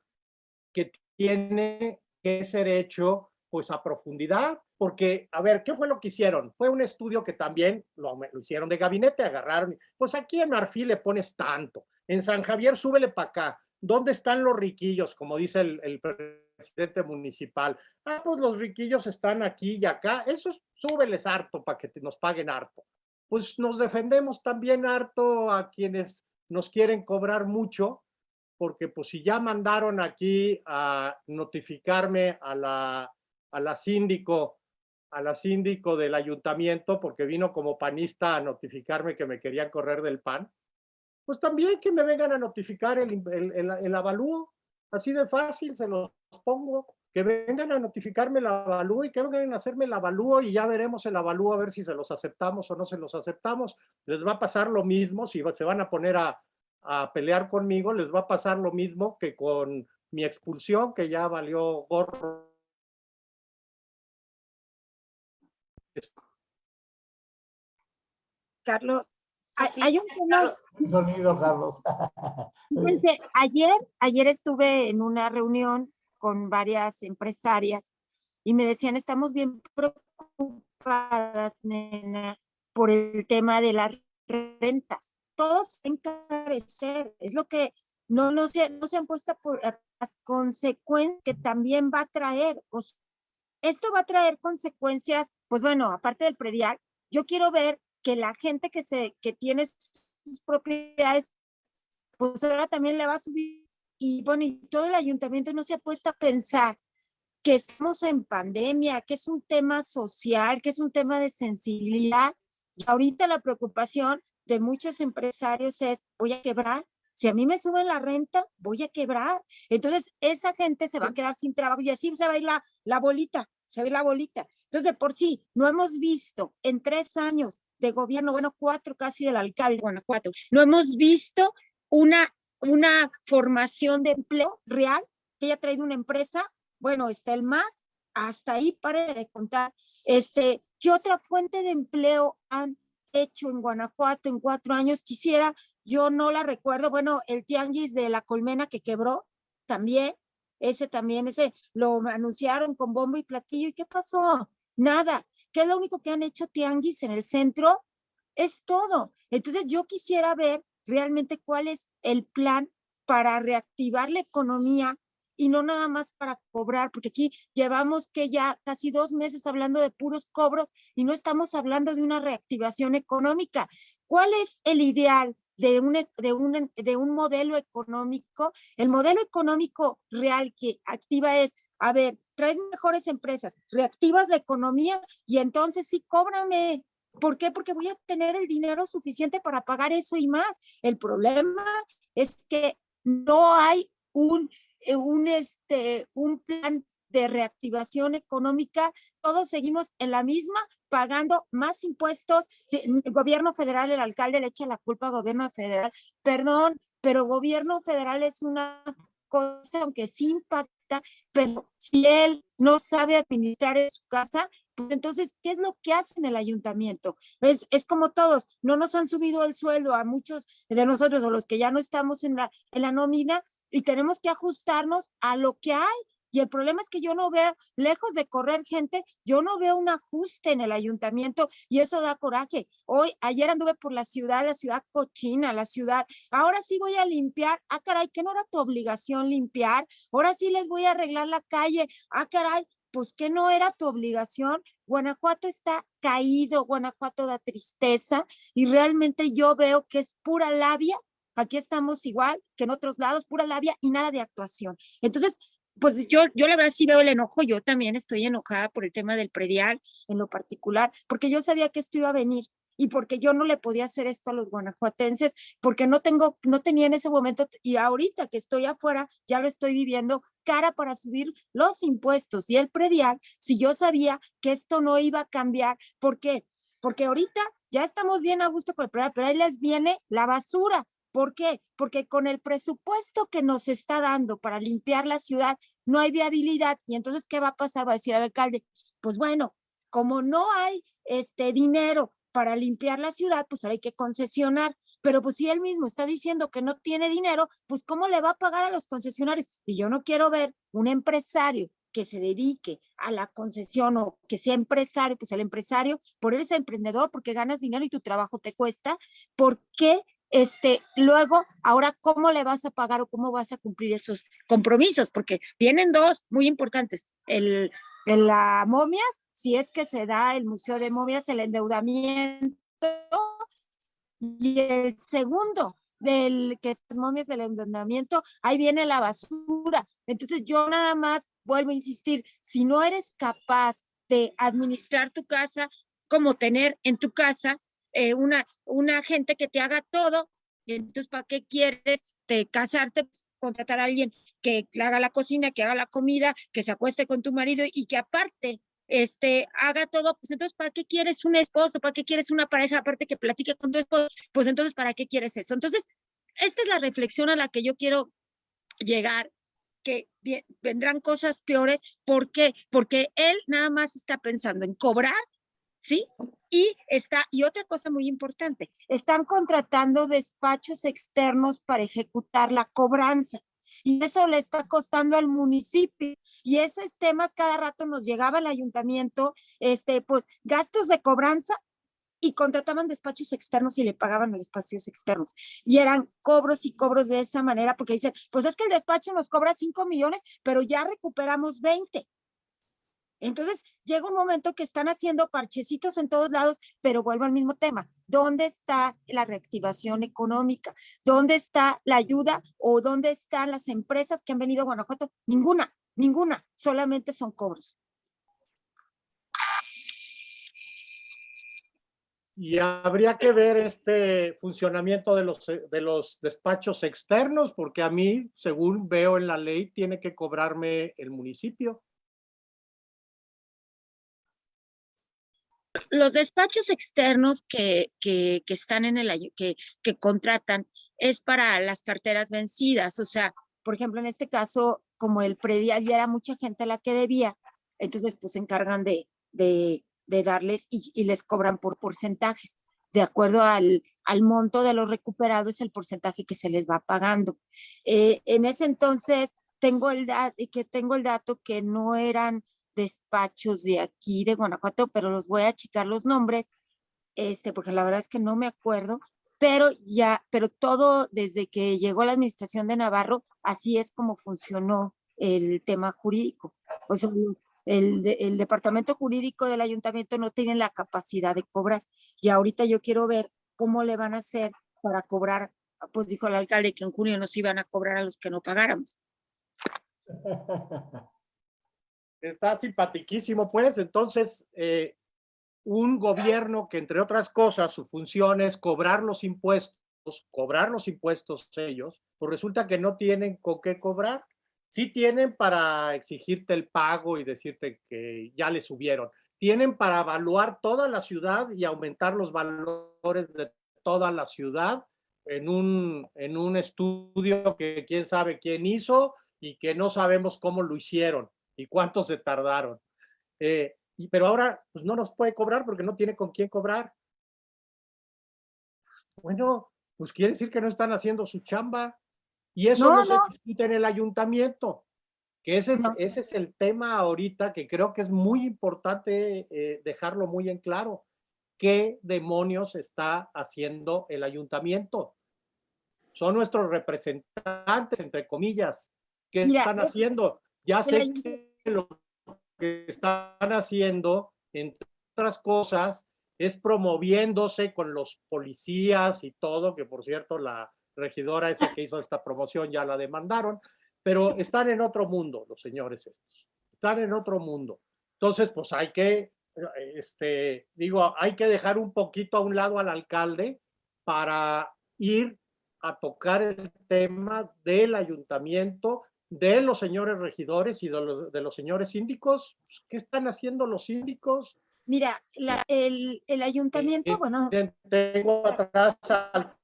que tiene que ser hecho pues a profundidad, porque, a ver, ¿qué fue lo que hicieron? Fue un estudio que también lo, hicieron de gabinete, agarraron, pues aquí en Marfil le pones tanto, en San Javier súbele para acá, ¿dónde están los riquillos? Como dice el, presidente municipal. Ah, pues los riquillos están aquí y acá, eso súbeles harto para que nos paguen harto. pues nos defendemos también harto a quienes nos quieren cobrar mucho, porque pues si ya mandaron aquí a notificarme a la, a la síndico, a la síndico del ayuntamiento, porque vino como panista a notificarme que me querían correr del PAN, pues también que me vengan a notificar el, el, el, el avalúo, así de fácil se los pongo, que vengan a notificarme el avalúo y que vengan a hacerme el avalúo y ya veremos el avalúo a ver si se los aceptamos o no se los aceptamos. Les va a pasar lo mismo, si se van a poner a, a pelear conmigo, les va a pasar lo mismo que con mi expulsión, que ya valió gorro. Carlos, hay, Así hay un tema, sonido, Carlos. fíjense, ayer, ayer estuve en una reunión con varias empresarias y me decían, estamos bien preocupadas, nena, por el tema de las rentas. Todos encarecer, es lo que no, no, se, no se han puesto por las consecuencias que también va a traer. O sea, esto va a traer consecuencias, pues bueno, aparte del predial, yo quiero ver que la gente que, se, que tiene sus propiedades, pues ahora también le va a subir. Y bueno, y todo el ayuntamiento no se ha puesto a pensar que estamos en pandemia, que es un tema social, que es un tema de sensibilidad. Y ahorita la preocupación de muchos empresarios es, voy a quebrar. Si a mí me suben la renta, voy a quebrar. Entonces, esa gente se va a quedar sin trabajo y así se va a ir la, la bolita, se va a ir la bolita. Entonces, de por sí, no hemos visto en tres años de gobierno, bueno, cuatro casi del alcalde de Guanajuato, no hemos visto una, una formación de empleo real que haya traído una empresa. Bueno, está el MAC, hasta ahí pare de contar. Este, ¿Qué otra fuente de empleo han hecho en Guanajuato en cuatro años? Quisiera, yo no la recuerdo, bueno, el tianguis de la colmena que quebró también, ese también, ese lo anunciaron con bombo y platillo. ¿Y qué pasó? Nada. ¿Qué es lo único que han hecho tianguis en el centro? Es todo. Entonces yo quisiera ver realmente cuál es el plan para reactivar la economía y no nada más para cobrar, porque aquí llevamos que ya casi dos meses hablando de puros cobros y no estamos hablando de una reactivación económica. ¿Cuál es el ideal de un, de un, de un modelo económico? El modelo económico real que activa es, a ver, traes mejores empresas, reactivas la economía y entonces sí, cóbrame. ¿Por qué? Porque voy a tener el dinero suficiente para pagar eso y más. El problema es que no hay un, un, este, un plan de reactivación económica, todos seguimos en la misma, pagando más impuestos. El gobierno federal, el alcalde le echa la culpa al gobierno federal. Perdón, pero gobierno federal es una cosa, aunque sí impacta, pero si él no sabe administrar en su casa, pues entonces, ¿qué es lo que hace en el ayuntamiento? Es, es como todos, no nos han subido el sueldo a muchos de nosotros o los que ya no estamos en la, en la nómina y tenemos que ajustarnos a lo que hay. Y el problema es que yo no veo, lejos de correr gente, yo no veo un ajuste en el ayuntamiento y eso da coraje. Hoy, ayer anduve por la ciudad, la ciudad cochina, la ciudad. Ahora sí voy a limpiar. Ah, caray, que no era tu obligación limpiar. Ahora sí les voy a arreglar la calle. Ah, caray, pues que no era tu obligación. Guanajuato está caído, Guanajuato da tristeza y realmente yo veo que es pura labia. Aquí estamos igual que en otros lados, pura labia y nada de actuación. Entonces, pues yo, yo la verdad sí veo el enojo, yo también estoy enojada por el tema del predial en lo particular, porque yo sabía que esto iba a venir y porque yo no le podía hacer esto a los guanajuatenses, porque no tengo, no tenía en ese momento, y ahorita que estoy afuera, ya lo estoy viviendo, cara para subir los impuestos y el predial, si yo sabía que esto no iba a cambiar, ¿por qué? Porque ahorita ya estamos bien a gusto con el predial, pero ahí les viene la basura, ¿Por qué? Porque con el presupuesto que nos está dando para limpiar la ciudad no hay viabilidad y entonces ¿qué va a pasar? Va a decir el alcalde, pues bueno, como no hay este dinero para limpiar la ciudad, pues ahora hay que concesionar. Pero pues si él mismo está diciendo que no tiene dinero, pues ¿cómo le va a pagar a los concesionarios? Y yo no quiero ver un empresario que se dedique a la concesión o que sea empresario, pues el empresario, por él es emprendedor, porque ganas dinero y tu trabajo te cuesta, ¿por qué este, luego, ahora, ¿cómo le vas a pagar o cómo vas a cumplir esos compromisos? Porque vienen dos muy importantes. El, el la momias, si es que se da el Museo de Momias, el endeudamiento y el segundo del que es las momias del endeudamiento, ahí viene la basura. Entonces yo nada más vuelvo a insistir, si no eres capaz de administrar tu casa, como tener en tu casa eh, una, una gente que te haga todo, entonces ¿para qué quieres te casarte? Pues, contratar a alguien que haga la cocina, que haga la comida, que se acueste con tu marido y que aparte este, haga todo, pues entonces, ¿para qué quieres un esposo? ¿Para qué quieres una pareja aparte que platique con tu esposo? Pues entonces, ¿para qué quieres eso? Entonces, esta es la reflexión a la que yo quiero llegar, que vendrán cosas peores. ¿Por qué? Porque él nada más está pensando en cobrar, ¿sí? Y está, y otra cosa muy importante, están contratando despachos externos para ejecutar la cobranza y eso le está costando al municipio. Y esos temas cada rato nos llegaba al ayuntamiento, este, pues gastos de cobranza y contrataban despachos externos y le pagaban los despachos externos. Y eran cobros y cobros de esa manera, porque dicen, pues es que el despacho nos cobra 5 millones, pero ya recuperamos 20. Entonces llega un momento que están haciendo parchecitos en todos lados, pero vuelvo al mismo tema. ¿Dónde está la reactivación económica? ¿Dónde está la ayuda o dónde están las empresas que han venido a Guanajuato? Ninguna, ninguna, solamente son cobros. Y habría que ver este funcionamiento de los, de los despachos externos, porque a mí, según veo en la ley, tiene que cobrarme el municipio. Los despachos externos que, que, están en el que, que contratan es para las carteras vencidas. O sea, por ejemplo, en este caso, como el predial ya era mucha gente la que debía, entonces pues se encargan de, de, de darles y, y, les cobran por porcentajes. De acuerdo al, al monto de los recuperados, el porcentaje que se les va pagando. Eh, en ese entonces, tengo el, que tengo el dato que no eran despachos de aquí de Guanajuato, pero los voy a checar los nombres, este, porque la verdad es que no me acuerdo, pero ya, pero todo desde que llegó la administración de Navarro, así es como funcionó el tema jurídico. O sea, el, el departamento jurídico del ayuntamiento no tiene la capacidad de cobrar. Y ahorita yo quiero ver cómo le van a hacer para cobrar, pues dijo el alcalde que en junio nos iban a cobrar a los que no pagáramos. [LAUGHS] Está simpatiquísimo, pues. Entonces, eh, un gobierno que, entre otras cosas, su función es cobrar los impuestos, cobrar los impuestos ellos, pues resulta que no tienen con qué cobrar. Sí tienen para exigirte el pago y decirte que ya le subieron. Tienen para evaluar toda la ciudad y aumentar los valores de toda la ciudad en un, en un estudio que quién sabe quién hizo y que no sabemos cómo lo hicieron y cuántos se tardaron. Eh, y, pero ahora pues no nos puede cobrar porque no tiene con quién cobrar. Bueno, pues quiere decir que no están haciendo su chamba. Y eso no, se discute en el ayuntamiento, que ese es, ese es el tema ahorita que creo que es muy importante eh, dejarlo muy en claro. ¿Qué demonios está haciendo el ayuntamiento? Son nuestros representantes, entre comillas. ¿Qué están haciendo? Ya sé que lo que están haciendo, entre otras cosas, es promoviéndose con los policías y todo, que por cierto la regidora esa que hizo esta promoción ya la demandaron, pero están en otro mundo los señores estos, están en otro mundo. Entonces, pues hay que, este, digo, hay que dejar un poquito a un lado al alcalde para ir a tocar el tema del ayuntamiento de los señores regidores y de los, de los señores síndicos. Pues, ¿Qué están haciendo los síndicos? Mira, la, el, el, ayuntamiento, eh, bueno. Tengo atrás al,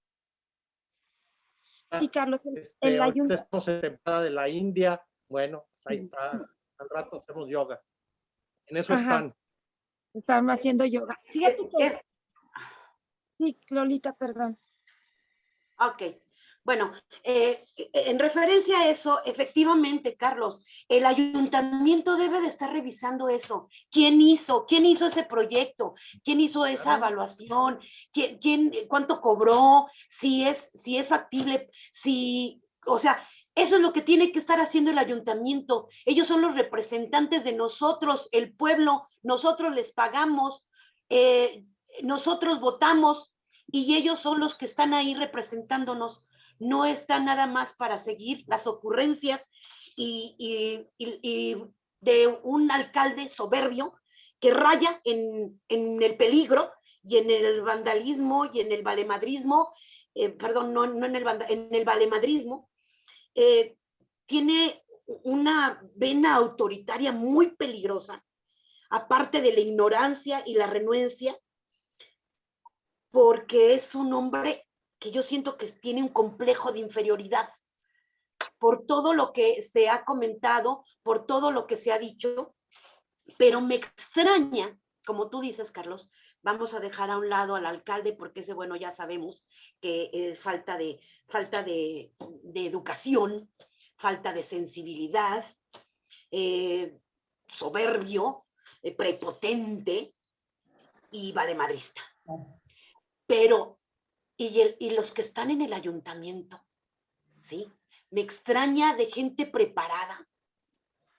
Sí, Carlos, este, el ayuntamiento. Estamos en temporada de la India. Bueno, ahí está. Al rato hacemos yoga. En eso Ajá. están. Están haciendo yoga. Fíjate que. Sí, Lolita, perdón. Ok. Bueno, eh, en referencia a eso, efectivamente, Carlos, el ayuntamiento debe de estar revisando eso. ¿Quién hizo? ¿Quién hizo ese proyecto? ¿Quién hizo esa evaluación? ¿Quién, quién cuánto cobró? Si es, si es factible, si, o sea, eso es lo que tiene que estar haciendo el ayuntamiento. Ellos son los representantes de nosotros, el pueblo, nosotros les pagamos. Eh, nosotros votamos y ellos son los que están ahí representándonos. No está nada más para seguir las ocurrencias y, y- y- de un alcalde soberbio que raya en, en el peligro y en el vandalismo y en el valemadrismo, eh, perdón, no, no en el, en el valemadrismo, eh, tiene una vena autoritaria muy peligrosa, aparte de la ignorancia y la renuencia, porque es un hombre que yo siento que tiene un complejo de inferioridad por todo lo que se ha comentado, por todo lo que se ha dicho, pero me extraña, como tú dices, Carlos, vamos a dejar a un lado al alcalde porque ese, bueno, ya sabemos que es falta de, falta de, de educación, falta de sensibilidad, eh, soberbio, eh, prepotente y valemadrista. Pero, y, el- y los que están en el ayuntamiento, ¿sí? Me extraña de gente preparada,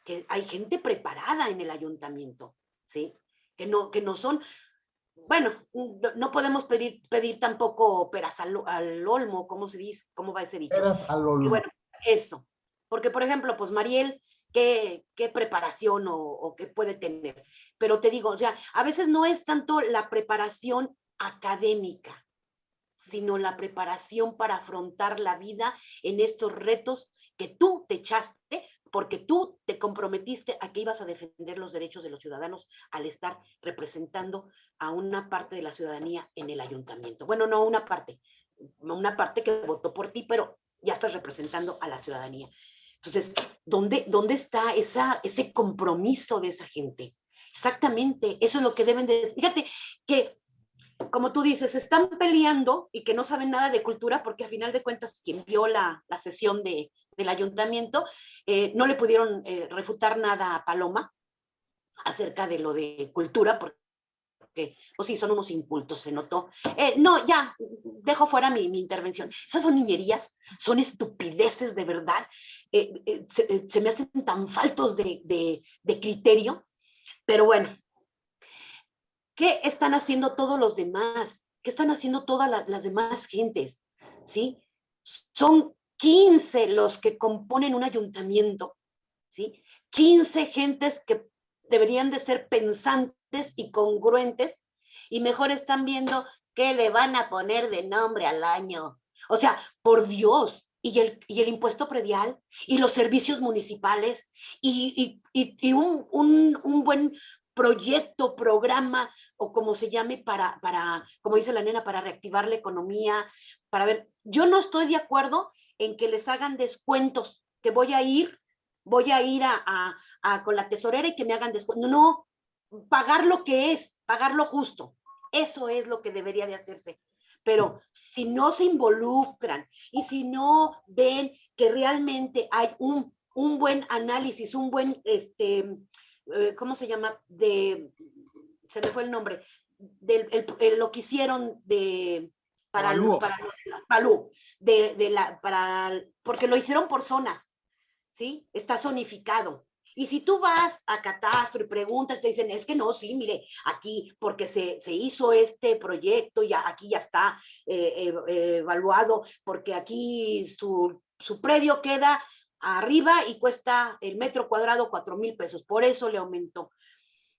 que hay gente preparada en el ayuntamiento, ¿sí? Que no, que no son, bueno, no, podemos pedir, pedir tampoco peras al, al olmo, ¿cómo se dice? ¿Cómo va ese dicho? Eras al Y olmo. bueno, eso. Porque, por ejemplo, pues Mariel, ¿qué, qué preparación o, o qué puede tener? Pero te digo, o sea, a veces no es tanto la preparación académica, sino la preparación para afrontar la vida en estos retos que tú te echaste porque tú te comprometiste a que ibas a defender los derechos de los ciudadanos al estar representando a una parte de la ciudadanía en el ayuntamiento. Bueno, no una parte, una parte que votó por ti, pero ya estás representando a la ciudadanía. Entonces, ¿dónde, dónde está esa, ese compromiso de esa gente? Exactamente, eso es lo que deben de... Fíjate que, como tú dices, están peleando y que no saben nada de cultura porque a final de cuentas quien vio la, la sesión de, del ayuntamiento eh, no le pudieron eh, refutar nada a Paloma acerca de lo de cultura porque porque, pues sí, son unos incultos, se notó. Eh, no, ya, dejo fuera mi, mi intervención. Esas son niñerías, son estupideces de verdad. eh, eh, se, eh, se me hacen tan faltos de, de- de criterio, pero bueno. ¿Qué están haciendo todos los demás? ¿Qué están haciendo todas la- las demás gentes? ¿Sí? Son 15 los que componen un ayuntamiento, ¿sí? 15 gentes que deberían de ser pensantes y congruentes y mejor están viendo qué le van a poner de nombre al año. O sea, por Dios, y el, y el impuesto predial, y los servicios municipales, y, y- y- y un, un- un buen proyecto, programa, o como se llame, para, para, como dice la nena, para reactivar la economía, para ver, yo no estoy de acuerdo en que les hagan descuentos, que voy a ir, voy a ir a, a- a con la tesorera y que me hagan descuento. No, pagar lo que es, pagar lo justo. Eso es lo que debería de hacerse. Pero si no se involucran y si no ven que realmente hay un, un buen análisis, un buen, este, eh, ¿cómo se llama? De, se me fue el nombre, del el- el- lo que hicieron de, para, Avalúo. para de, de la, para, porque lo hicieron por zonas, ¿sí? Está zonificado. Y si tú vas a Catastro y preguntas, te dicen, es que no, sí, mire, aquí, porque se, se hizo este proyecto, ya aquí ya está eh, eh, evaluado, porque aquí su, su predio queda arriba y cuesta el metro cuadrado cuatro mil pesos, por eso le aumentó.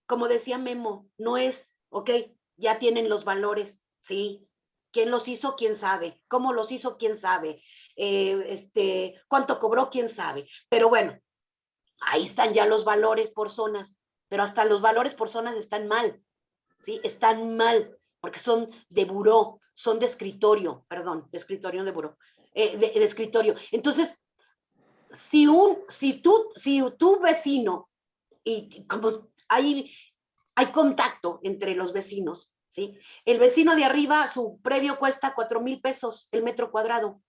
Como decía Memo, no es, ok, ya tienen los valores, sí. ¿Quién los hizo? ¿Quién sabe? ¿Cómo los hizo? ¿Quién sabe? Eh, este, ¿Cuánto cobró? ¿Quién sabe? Pero bueno, ahí están ya los valores por zonas, pero hasta los valores por zonas están mal, ¿sí? Están mal, porque son de buró, son de escritorio, perdón, de escritorio, de buró, eh, de, de escritorio. Entonces, si un, si tú, si tu vecino, y como hay, hay contacto entre los vecinos, ¿sí? El vecino de arriba, su predio cuesta cuatro mil pesos el metro cuadrado,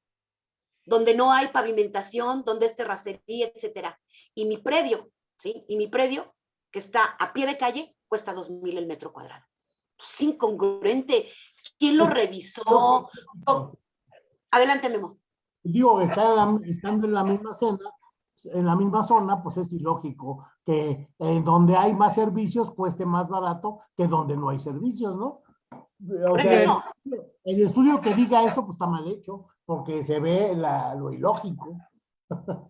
donde no hay pavimentación, donde es terracería, etcétera. Y mi predio, ¿sí? Y mi predio, que está a pie de calle, cuesta dos mil el metro cuadrado. Es incongruente. ¿Quién lo revisó? Adelante, Memo. Digo, está en la- estando en la misma zona, en la misma zona, pues es ilógico que en donde hay más servicios cueste más barato que donde no hay servicios, ¿no? O sea, el, estudio que diga eso, pues está mal hecho, porque se ve la- lo ilógico.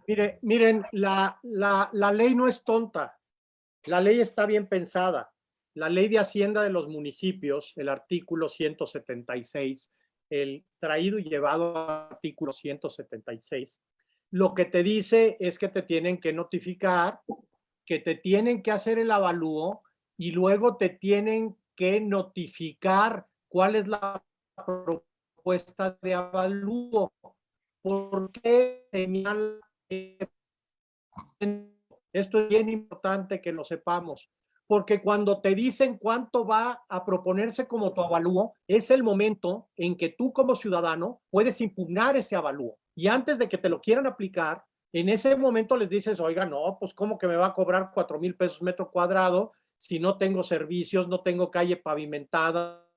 Mire, miren, la, la, la ley no es tonta. La ley está bien pensada. La ley de Hacienda de los municipios, el artículo 176, el traído y llevado artículo 176, lo que te dice es que te tienen que notificar, que te tienen que hacer el avalúo y luego te tienen que notificar cuál es la propuesta de avalúo. ¿Por qué esto es bien importante que lo sepamos, porque cuando te dicen cuánto va a proponerse como tu avalúo, es el momento en que tú como ciudadano puedes impugnar ese avalúo. Y antes de que te lo quieran aplicar, en ese momento les dices, oiga, no, pues ¿cómo que me va a cobrar cuatro mil pesos metro cuadrado si no tengo servicios, no tengo calle pavimentada?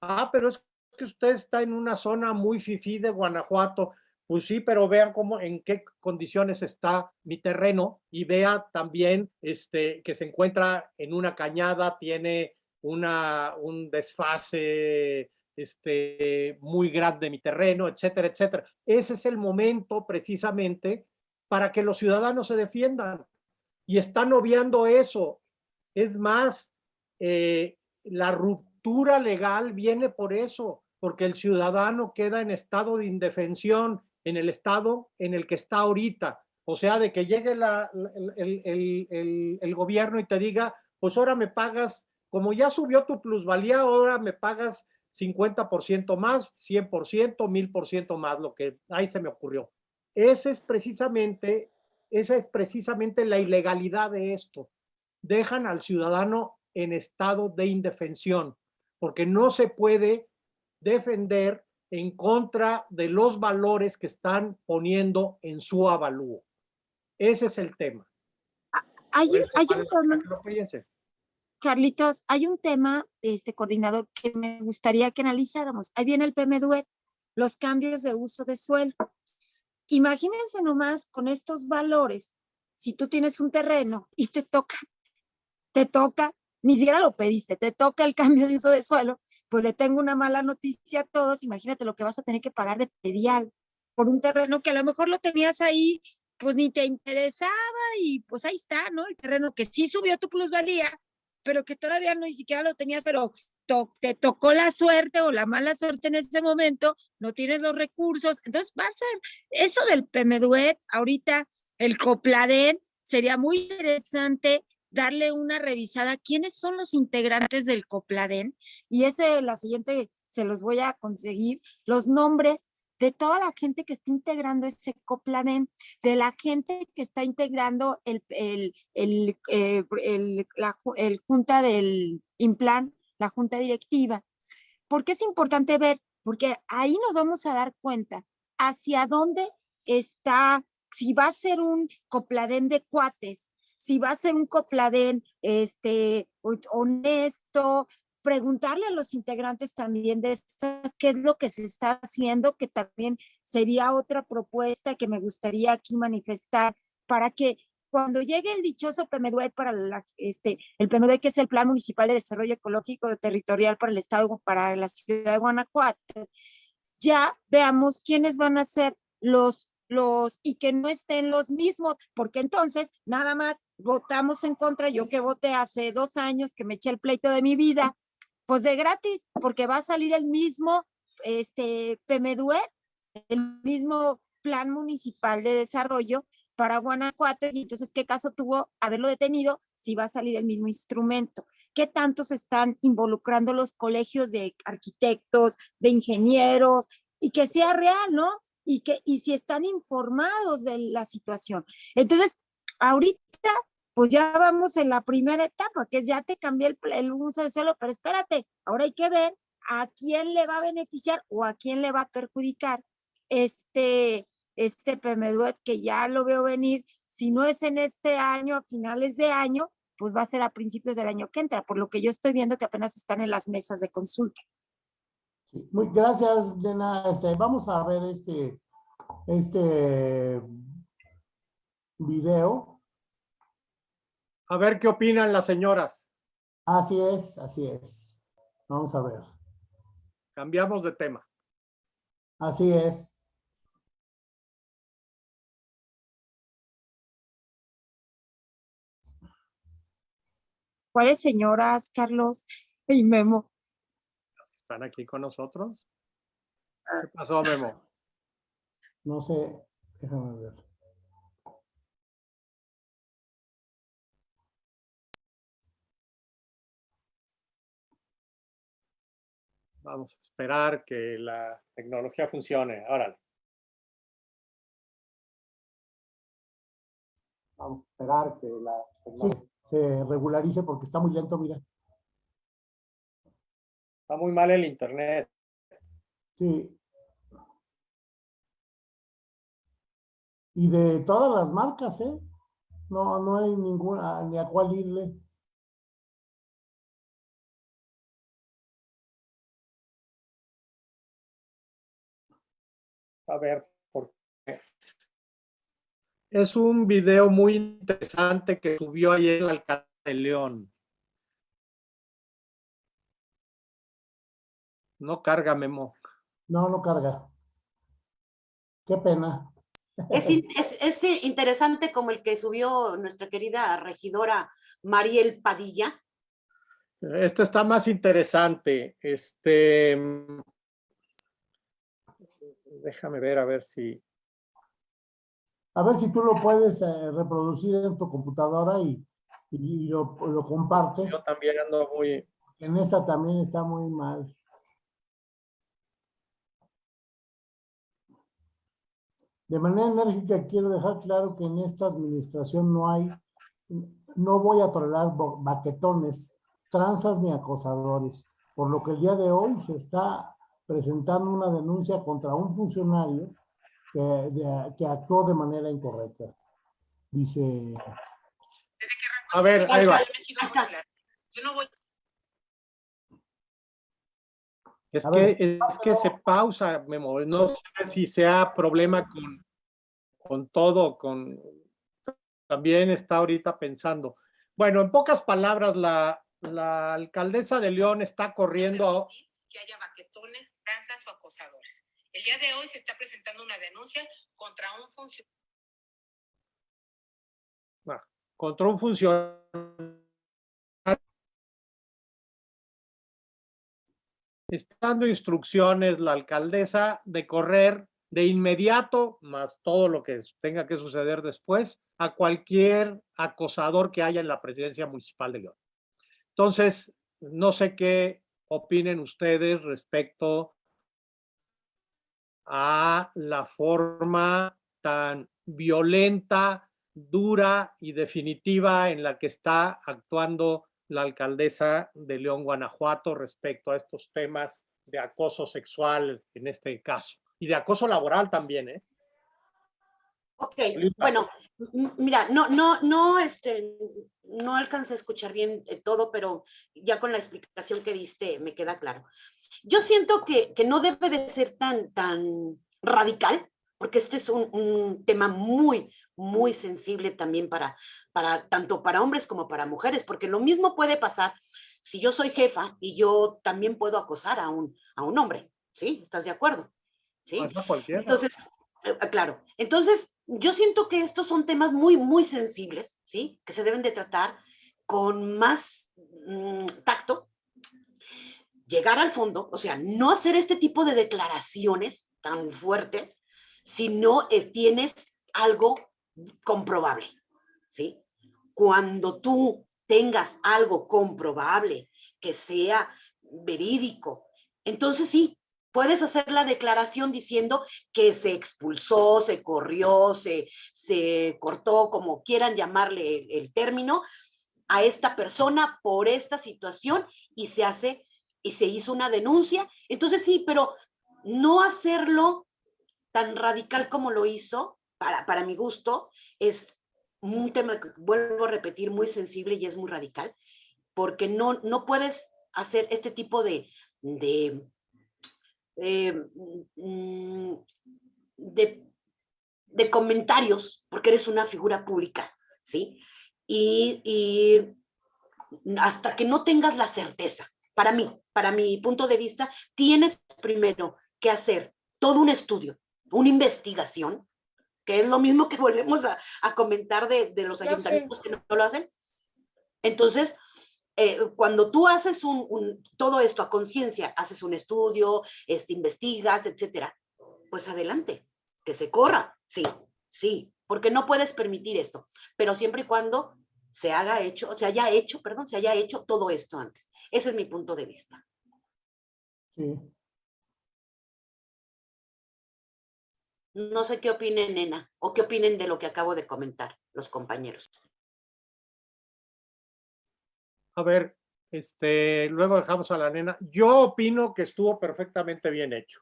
Ah, pero es que usted está en una zona muy fifí de Guanajuato. Pues sí, pero vean cómo, en qué condiciones está mi terreno y vea también este, que se encuentra en una cañada, tiene una, un desfase este, muy grande mi terreno, etcétera, etcétera. Ese es el momento precisamente para que los ciudadanos se defiendan y están obviando eso. Es más, eh, la ruptura legal viene por eso, porque el ciudadano queda en estado de indefensión en el estado en el que está ahorita. O sea, de que llegue el, el, el gobierno y te diga, pues ahora me pagas, como ya subió tu plusvalía, ahora me pagas 50% más, 100%, 1000% más, lo que ahí se me ocurrió. Ese es precisamente, esa es precisamente la ilegalidad de esto. Dejan al ciudadano en estado de indefensión, porque no se puede defender en contra de los valores que están poniendo en su avalúo. Ese es el tema. Hay, eso, hay un tema. Carlitos, hay un tema, este coordinador, que me gustaría que analizáramos. Ahí viene el PMDUET, los cambios de uso de suelo. Imagínense nomás con estos valores, si tú tienes un terreno y te toca, te toca, ni siquiera lo pediste, te toca el cambio de uso de suelo, pues le tengo una mala noticia a todos, imagínate lo que vas a tener que pagar de predial por un terreno que a lo mejor lo tenías ahí, pues ni te interesaba y pues ahí está, ¿no? El terreno que sí subió tu plusvalía, pero que todavía no ni siquiera lo tenías, pero to- te tocó la suerte o la mala suerte en ese momento, no tienes los recursos, entonces va a ser eso del PMDUET, ahorita el Copladen, sería muy interesante darle una revisada quiénes son los integrantes del Copladen y ese la siguiente se los voy a conseguir los nombres de toda la gente que está integrando ese Copladen, de la gente que está integrando el, el, el, eh, el- la junta del Implan, la junta directiva. ¿Por qué es importante ver? Porque ahí nos vamos a dar cuenta hacia dónde está, si va a ser un copladén de cuates, si va a ser un copladén este, ho- honesto, preguntarle a los integrantes también de estas, qué es lo que se está haciendo, que también sería otra propuesta que me gustaría aquí manifestar para que cuando llegue el dichoso PMDUET para este, el PMDUET que es el Plan Municipal de Desarrollo Ecológico Territorial para el Estado, para la ciudad de Guanajuato, ya veamos quiénes van a ser los, los, y que no estén los mismos, porque entonces nada más votamos en contra, yo que voté hace dos años, que me eché el pleito de mi vida, pues de gratis, porque va a salir el mismo, este, PMDUET, el mismo Plan Municipal de Desarrollo para Guanajuato, y entonces, ¿qué caso tuvo haberlo detenido si va a salir el mismo instrumento? ¿Qué tanto se están involucrando los colegios de arquitectos, de ingenieros, y que sea real, ¿no? Y, que, y si están informados de la situación. Entonces, ahorita, pues ya vamos en la primera etapa, que es ya te cambié el, el uso del suelo, pero espérate, ahora hay que ver a quién le va a beneficiar o a quién le va a perjudicar este, este PMDUET que ya lo veo venir, si no es en este año, a finales de año, pues va a ser a principios del año que entra, por lo que yo estoy viendo que apenas están en las mesas de consulta. Sí, Muy, gracias, Lena. Este, vamos a ver este, este video. A ver qué opinan las señoras. Así es, así es. Vamos a ver. Cambiamos de tema. Así es. ¿Cuáles señoras, Carlos y Memo? ¿Están aquí con nosotros? ¿Qué pasó, Memo? No sé, déjame ver. Vamos a esperar que la tecnología funcione. Órale. Vamos a esperar que la Sí, tecnología... se regularice porque está muy lento, mira. Está muy mal el internet. Sí. Y de todas las marcas, ¿eh? No, no hay ninguna, ni a cuál irle. A ver, por qué. Es un video muy interesante que subió ayer el alcalde de León. No carga, Memo. No, no carga. Qué pena. Es, in- es, es interesante como el que subió nuestra querida regidora Mariel Padilla. Este está más interesante. Este. mm, Déjame ver a ver si. A ver si tú lo puedes eh, reproducir en tu computadora y, y lo, lo compartes. Yo también ando muy. En esa también está muy mal. De manera enérgica quiero dejar claro que en esta administración no hay, no voy a tolerar baquetones, tranzas ni acosadores, por lo que el día de hoy se está presentando una denuncia contra un funcionario que, de- que actuó de manera incorrecta. Dice, A ver, ahí va. Yo no voy Es A que, ver, es que se pausa, Memo. No sé si sea problema con, con todo, con también está ahorita pensando. Bueno, en pocas palabras, la, la alcaldesa de León está corriendo que haya baquetones, tranzas o acosadores. El día de hoy se está presentando una denuncia contra un funcionario contra un funcionario. Está dando instrucciones la alcaldesa de correr de inmediato, más todo lo que tenga que suceder después, a cualquier acosador que haya en la presidencia municipal de León. Entonces, no sé qué opinen ustedes respecto a la forma tan violenta, dura y definitiva en la que está actuando la alcaldesa de León, Guanajuato, respecto a estos temas de acoso sexual en este caso y de acoso laboral también, ¿eh? Ok, bueno, mira, no, no, no, este, no alcancé a escuchar bien eh, todo, pero ya con la explicación que diste me queda claro. Yo siento que, que no debe de ser tan, tan radical, porque este es un, un tema muy, muy sensible también para, para, tanto para hombres como para mujeres, porque lo mismo puede pasar si yo soy jefa y yo también puedo acosar a un, a un hombre, ¿sí? ¿Estás de acuerdo? ¿Sí? Cualquiera. Entonces, eh, ah, claro, entonces yo siento que estos son temas muy, muy sensibles, ¿sí? Que se deben de tratar con más mm, tacto, llegar al fondo, o sea, no hacer este tipo de declaraciones tan fuertes si no eh, tienes algo comprobable, ¿sí? Cuando tú tengas algo comprobable, que sea verídico, entonces sí, puedes hacer la declaración diciendo que se expulsó, se corrió, se, se cortó, como quieran llamarle el, término, a esta persona por esta situación y se hace y se hizo una denuncia. Entonces sí, pero no hacerlo tan radical como lo hizo, para, para mi gusto, es un tema que vuelvo a repetir muy sensible y es muy radical, porque no, no puedes hacer este tipo de, de eh, mm, de, de comentarios, porque eres una figura pública, ¿sí? Y, y hasta que no tengas la certeza. Para mí, para mi punto de vista, tienes primero que hacer todo un estudio, una investigación, que es lo mismo que [LAUGHS] volvemos a, a comentar de, de los sé. ayuntamientos que no, no lo hacen. Entonces, eh, cuando tú haces un, un- todo esto a conciencia, haces un estudio, este, investigas, etcétera, pues adelante, que se corra, sí, sí, porque no puedes permitir esto, pero siempre y cuando se haga hecho, se haya hecho, perdón, se haya hecho todo esto antes. Ese es mi punto de vista. Sí. No sé qué opinen, nena, o qué opinen de lo que acabo de comentar los compañeros. A ver, este, luego dejamos a la nena. Yo opino que estuvo perfectamente bien hecho.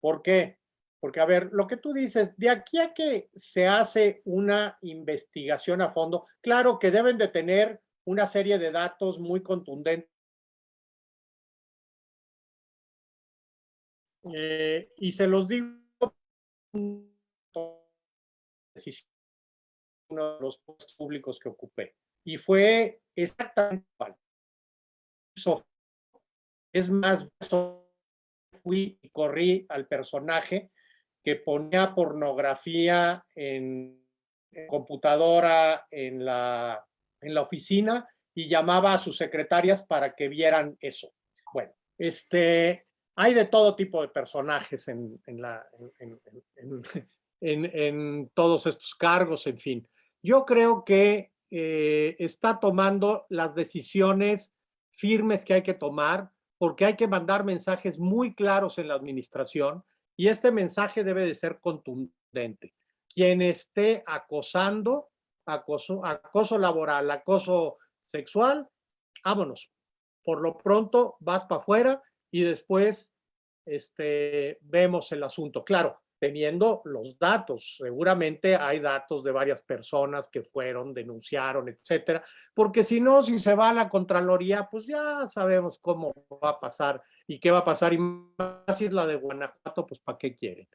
¿Por qué? Porque, a ver, lo que tú dices, de aquí a que se hace una investigación a fondo, claro que deben de tener una serie de datos muy contundentes. Eh, y se los digo, uno de los públicos que ocupé. Y fue exactamente igual. Es más, fui y corrí al personaje que ponía pornografía en, en computadora en la, en la oficina y llamaba a sus secretarias para que vieran eso. Bueno, este, hay de todo tipo de personajes [LAUGHS] en, todos estos cargos, en fin. Yo creo que eh, está tomando las decisiones firmes que hay que tomar, porque hay que mandar mensajes muy claros en la administración y este mensaje debe de ser contundente. Quien esté acosando, acoso, acoso laboral, acoso sexual, vámonos. Por lo pronto vas para afuera y después este, vemos el asunto. Claro, teniendo los datos. Seguramente hay datos de varias personas que fueron, denunciaron, etcétera, porque si no, si se va a la Contraloría, pues ya sabemos cómo va a pasar y qué va a pasar. Y más si es la de Guanajuato, pues ¿para qué quieren?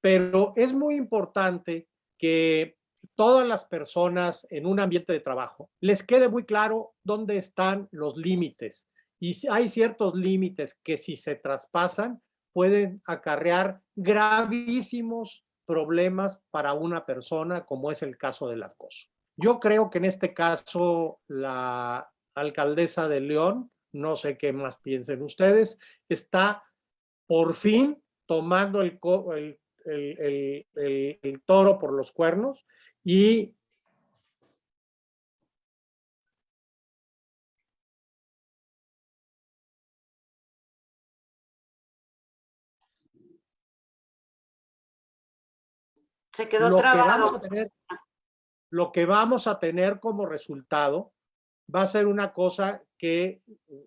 Pero es muy importante que todas las personas en un ambiente de trabajo les quede muy claro dónde están los límites. Y hay ciertos límites que si se traspasan, pueden acarrear gravísimos problemas para una persona, como es el caso del acoso. Yo creo que en este caso la alcaldesa de León, no sé qué más piensen ustedes, está por fin tomando el- el toro por los cuernos y Se quedó lo que, vamos a tener, lo que vamos a tener como resultado va a ser una cosa que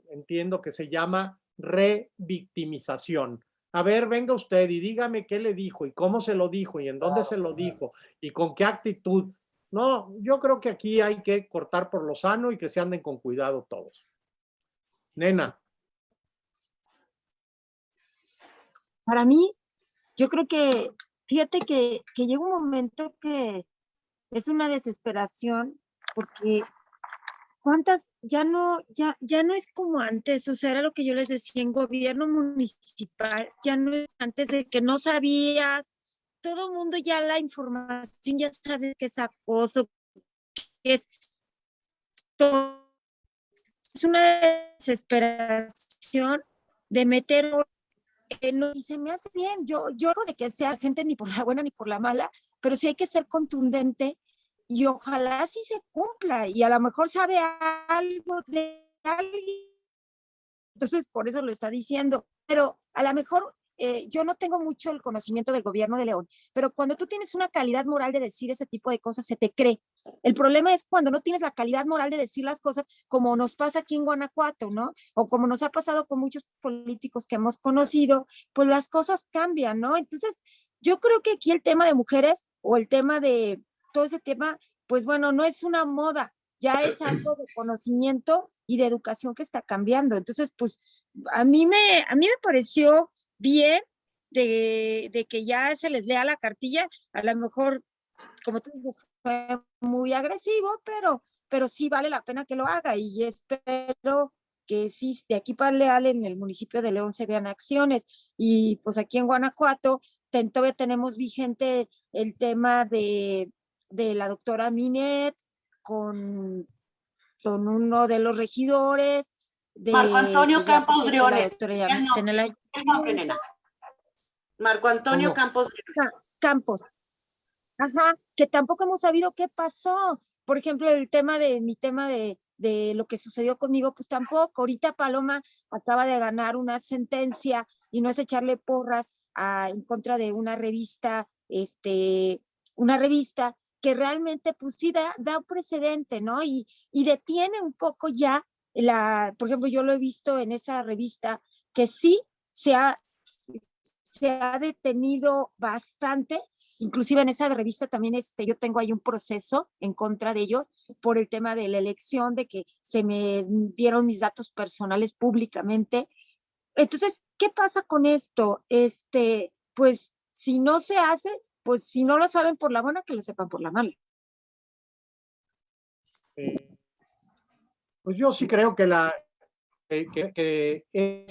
entiendo que se llama revictimización. A ver, venga usted y dígame qué le dijo y cómo se lo dijo y en dónde se lo dijo y con qué actitud. No, yo creo que aquí hay que cortar por lo sano y que se anden con cuidado todos. Nena, Para mí, yo creo que, fíjate que, que llega un momento que es una desesperación porque cuántas, ya no, ya, ya no es como antes, o sea, era lo que yo les decía en gobierno municipal, ya no es antes de que no sabías, todo mundo ya la información, ya sabes que es acoso, que es todo, es una desesperación de meter eh, y se me hace bien, yo, yo no de que sea gente ni por la buena ni por la mala, pero sí hay que ser contundente y ojalá sí se cumpla y a lo mejor sabe algo de alguien. Entonces, por eso lo está diciendo, pero a lo mejor eh, yo no tengo mucho el conocimiento del gobierno de León, pero cuando tú tienes una calidad moral de decir ese tipo de cosas, se te cree. El problema es cuando no tienes la calidad moral de decir las cosas como nos pasa aquí en Guanajuato, ¿no? O como nos ha pasado con muchos políticos que hemos conocido, pues las cosas cambian, ¿no? Entonces, yo creo que aquí el tema de mujeres o el tema de todo ese tema, pues bueno, no es una moda, ya es algo de conocimiento y de educación que está cambiando. Entonces, pues a mí me, a mí me pareció bien de, de que ya se les lea la cartilla, a lo mejor, como tú dices, fue muy agresivo, pero pero sí vale la pena que lo haga y espero que sí, de aquí para Leal, en el municipio de León se vean acciones. Y pues aquí en Guanajuato ten- todavía tenemos vigente el tema de, de la doctora Minet con, con uno de los regidores. De, Marco Antonio Campos Briones. no no, no. Marco Antonio ¿Cómo? Campos. Ca- Campos. Ajá, que tampoco hemos sabido qué pasó. Por ejemplo, el tema de mi tema de, de lo que sucedió conmigo, pues tampoco. Ahorita Paloma acaba de ganar una sentencia y no es echarle porras a, en contra de una revista, este, una revista que realmente, pues sí, da, da un precedente, ¿no? Y, y detiene un poco ya la, por ejemplo, yo lo he visto en esa revista que sí se ha, se ha detenido bastante, inclusive en esa revista también este, yo tengo ahí un proceso en contra de ellos por el tema de la elección, de que se me dieron mis datos personales públicamente. Entonces, ¿qué pasa con esto? Este, pues si no se hace, pues si no lo saben por la buena, que lo sepan por la mala. Eh, Pues yo sí creo que la que, que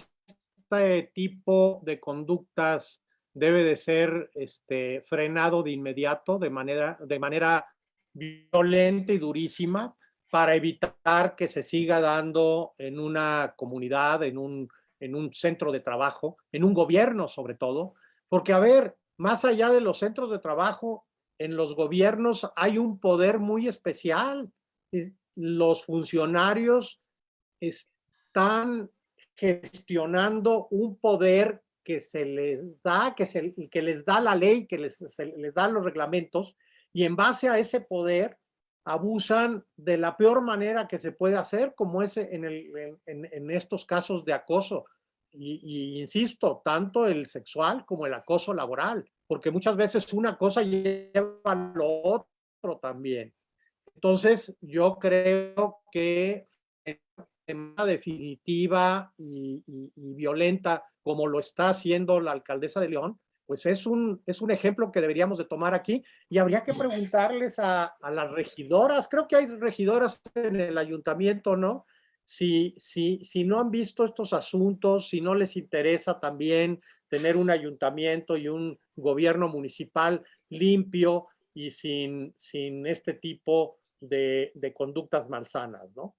este tipo de conductas debe de ser este, frenado de inmediato, de manera, de manera violenta y durísima, para evitar que se siga dando en una comunidad, en un, en un centro de trabajo, en un gobierno sobre todo, porque a ver, más allá de los centros de trabajo, en los gobiernos hay un poder muy especial. Eh, Los funcionarios están gestionando un poder que se les da, que, se, que les da la ley, que les, se les dan los reglamentos, y en base a ese poder abusan de la peor manera que se puede hacer, como es en, en, estos casos de acoso. Y, y insisto, tanto el sexual como el acoso laboral, porque muchas veces una cosa lleva a lo otro también. Entonces, yo creo que definitiva y, y- y violenta, como lo está haciendo la alcaldesa de León, pues es un, es un ejemplo que deberíamos de tomar aquí y habría que preguntarles a, las regidoras, creo que hay regidoras en el ayuntamiento, ¿no? Si, si, si no han visto estos asuntos, si no les interesa también tener un ayuntamiento y un gobierno municipal limpio y sin, sin este tipo de, de conductas malsanas, ¿no?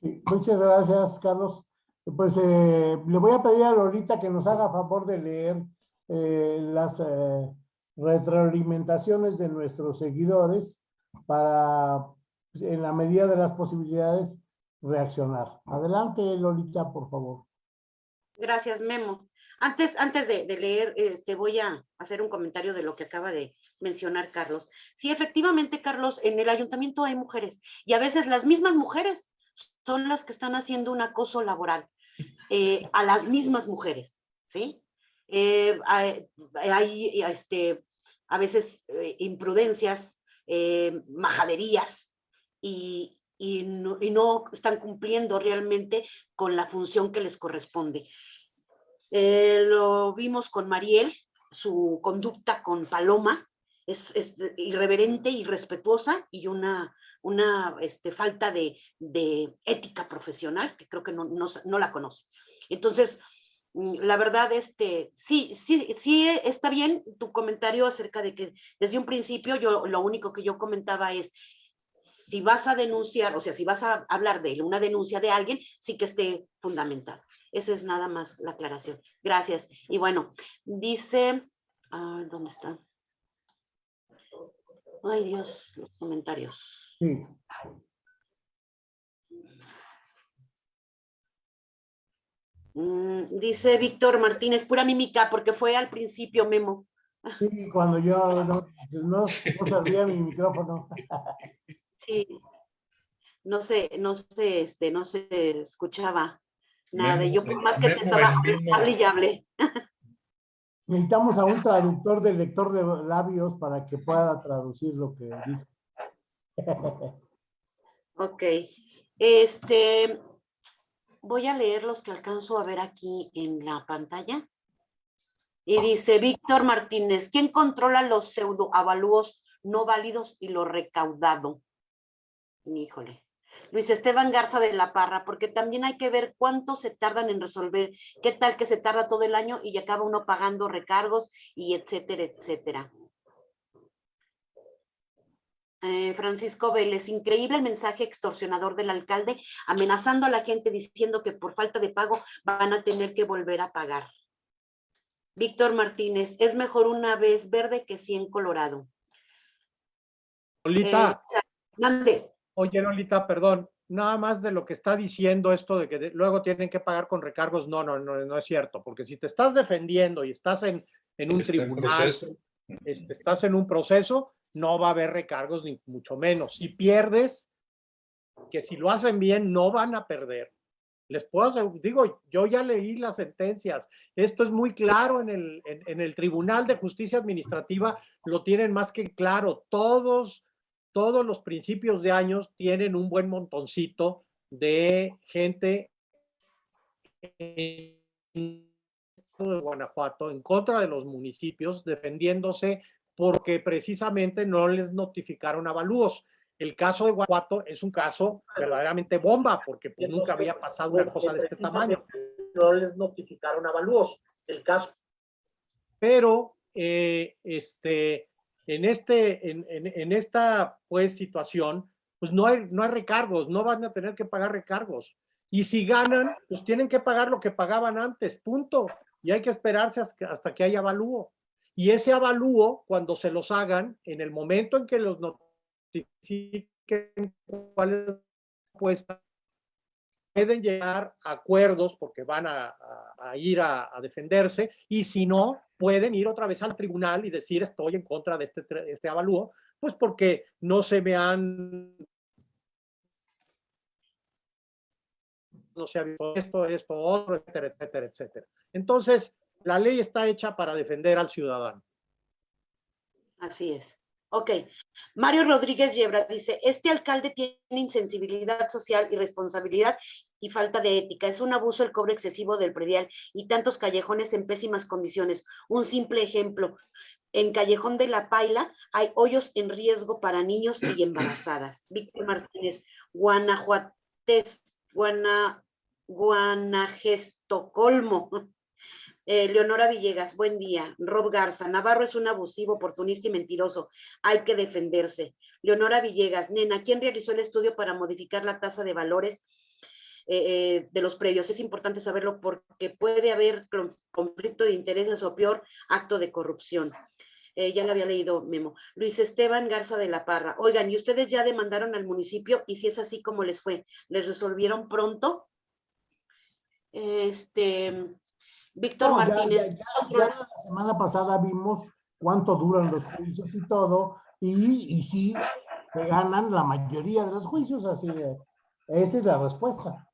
Muchas gracias, Carlos. Pues eh, le voy a pedir a Lolita que nos haga favor de leer eh, las eh, retroalimentaciones de nuestros seguidores para, pues, en la medida de las posibilidades, reaccionar. Adelante, Lolita, por favor. Gracias, Memo. Antes, antes de, de leer, este, voy a hacer un comentario de lo que acaba de mencionar Carlos. Sí, efectivamente, Carlos, en el ayuntamiento hay mujeres y a veces las mismas mujeres son las que están haciendo un acoso laboral eh, a las mismas mujeres, ¿sí? Eh, hay, este, a veces eh, imprudencias, majaderías y, y no, están cumpliendo realmente con la función que les corresponde. Lo vimos con Mariel, su conducta con Paloma es, es irreverente, irrespetuosa y una, una este, falta de, de ética profesional que creo que no, no, no la conoce. Entonces, mm, la verdad, este, sí, sí, sí está bien tu comentario acerca de que desde un principio yo lo único que yo comentaba es, si vas a denunciar, o sea, si vas a hablar de una denuncia de alguien, sí que esté fundamentado. Esa es nada más la aclaración. Gracias. Y bueno, dice, ah, ¿dónde está? Ay Dios, los comentarios. Sí. Mm, dice Víctor Martínez, pura mímica, porque fue al principio, Memo. Sí, cuando yo [LAUGHS] no, no, no servía mi micrófono. [LAUGHS] Sí. No sé, no sé, este, no se escuchaba nada. y yo por más que te Memo, estaba el mismo- hable y hable. Necesitamos a un traductor del lector de labios para que pueda traducir lo que dijo. Ok. Este, voy a leer los que alcanzo a ver aquí en la pantalla. Y dice Víctor Martínez, ¿quién controla los pseudoavalúos no válidos y lo recaudado? Híjole. Luis Esteban Garza de la Parra, porque también hay que ver cuánto se tardan en resolver, qué tal que se tarda todo el año y acaba uno pagando recargos y etcétera, etcétera. Eh, Francisco Vélez, increíble el mensaje extorsionador del alcalde, amenazando a la gente diciendo que por falta de pago van a tener que volver a pagar. Víctor Martínez, es mejor una vez verde que 100 colorado. Lolita, Eh, mande. oye Lolita, perdón, nada más de lo que está diciendo esto de que de- luego tienen que pagar con recargos, no, no, no, no es cierto, porque si te estás defendiendo y estás en, en un Está en tribunal, este, estás en un proceso, no va a haber recargos ni mucho menos. Si pierdes, que si lo hacen bien, no van a perder. Les puedo asegurar, digo, yo ya leí las sentencias. Esto es muy claro en el, en, el Tribunal de Justicia Administrativa, lo tienen más que claro. Todos, todos los principios de años tienen un buen montoncito de gente en de Guanajuato en contra de los municipios defendiéndose porque precisamente no les notificaron avalúos. El caso de Guanajuato es un caso verdaderamente bomba porque pues, nunca había pasado una cosa de este tamaño. No les notificaron avalúos. El caso. Pero eh, este, en, este, en, en, en esta pues, situación, pues no hay, no hay recargos, no van a tener que pagar recargos. Y si ganan, pues tienen que pagar lo que pagaban antes, punto. Y hay que esperarse hasta, hasta que haya avalúo. Y ese avalúo, cuando se los hagan, en el momento en que los notifiquen cuál es la pueden llegar a acuerdos porque van a, ir a, a, defenderse y si no, pueden ir otra vez al tribunal y decir estoy en contra de este, este avalúo, pues porque no se me han no se ha visto esto, esto, otro, etcétera, etcétera, etcétera. Entonces, la ley está hecha para defender al ciudadano. Así es. Ok. Mario Rodríguez Yebra dice, este alcalde tiene insensibilidad social, irresponsabilidad y falta de ética. Es un abuso el cobro excesivo del predial y tantos callejones en pésimas condiciones. Un simple ejemplo. En Callejón de la Paila hay hoyos en riesgo para niños y embarazadas. [CLEARS THROAT] Víctor Martínez, Guanajuates, Guana, Guanagestocolmo. Eh, Leonora Villegas, buen día. Rob Garza, Navarro es un abusivo, oportunista y mentiroso. Hay que defenderse. Leonora Villegas, nena, ¿quién realizó el estudio para modificar la tasa de valores eh, eh, de los predios? Es importante saberlo porque puede haber conflicto de intereses o peor, acto de corrupción. Ya lo había leído Memo. Luis Esteban Garza de la Parra. Oigan, ¿y ustedes ya demandaron al municipio? Y si es así, ¿cómo les fue? ¿Les resolvieron pronto? Este, Víctor No, Martínez. Ya, ya- ya la semana pasada vimos cuánto duran los juicios y todo, y, y sí, que ganan la mayoría de los juicios, así que esa es la respuesta.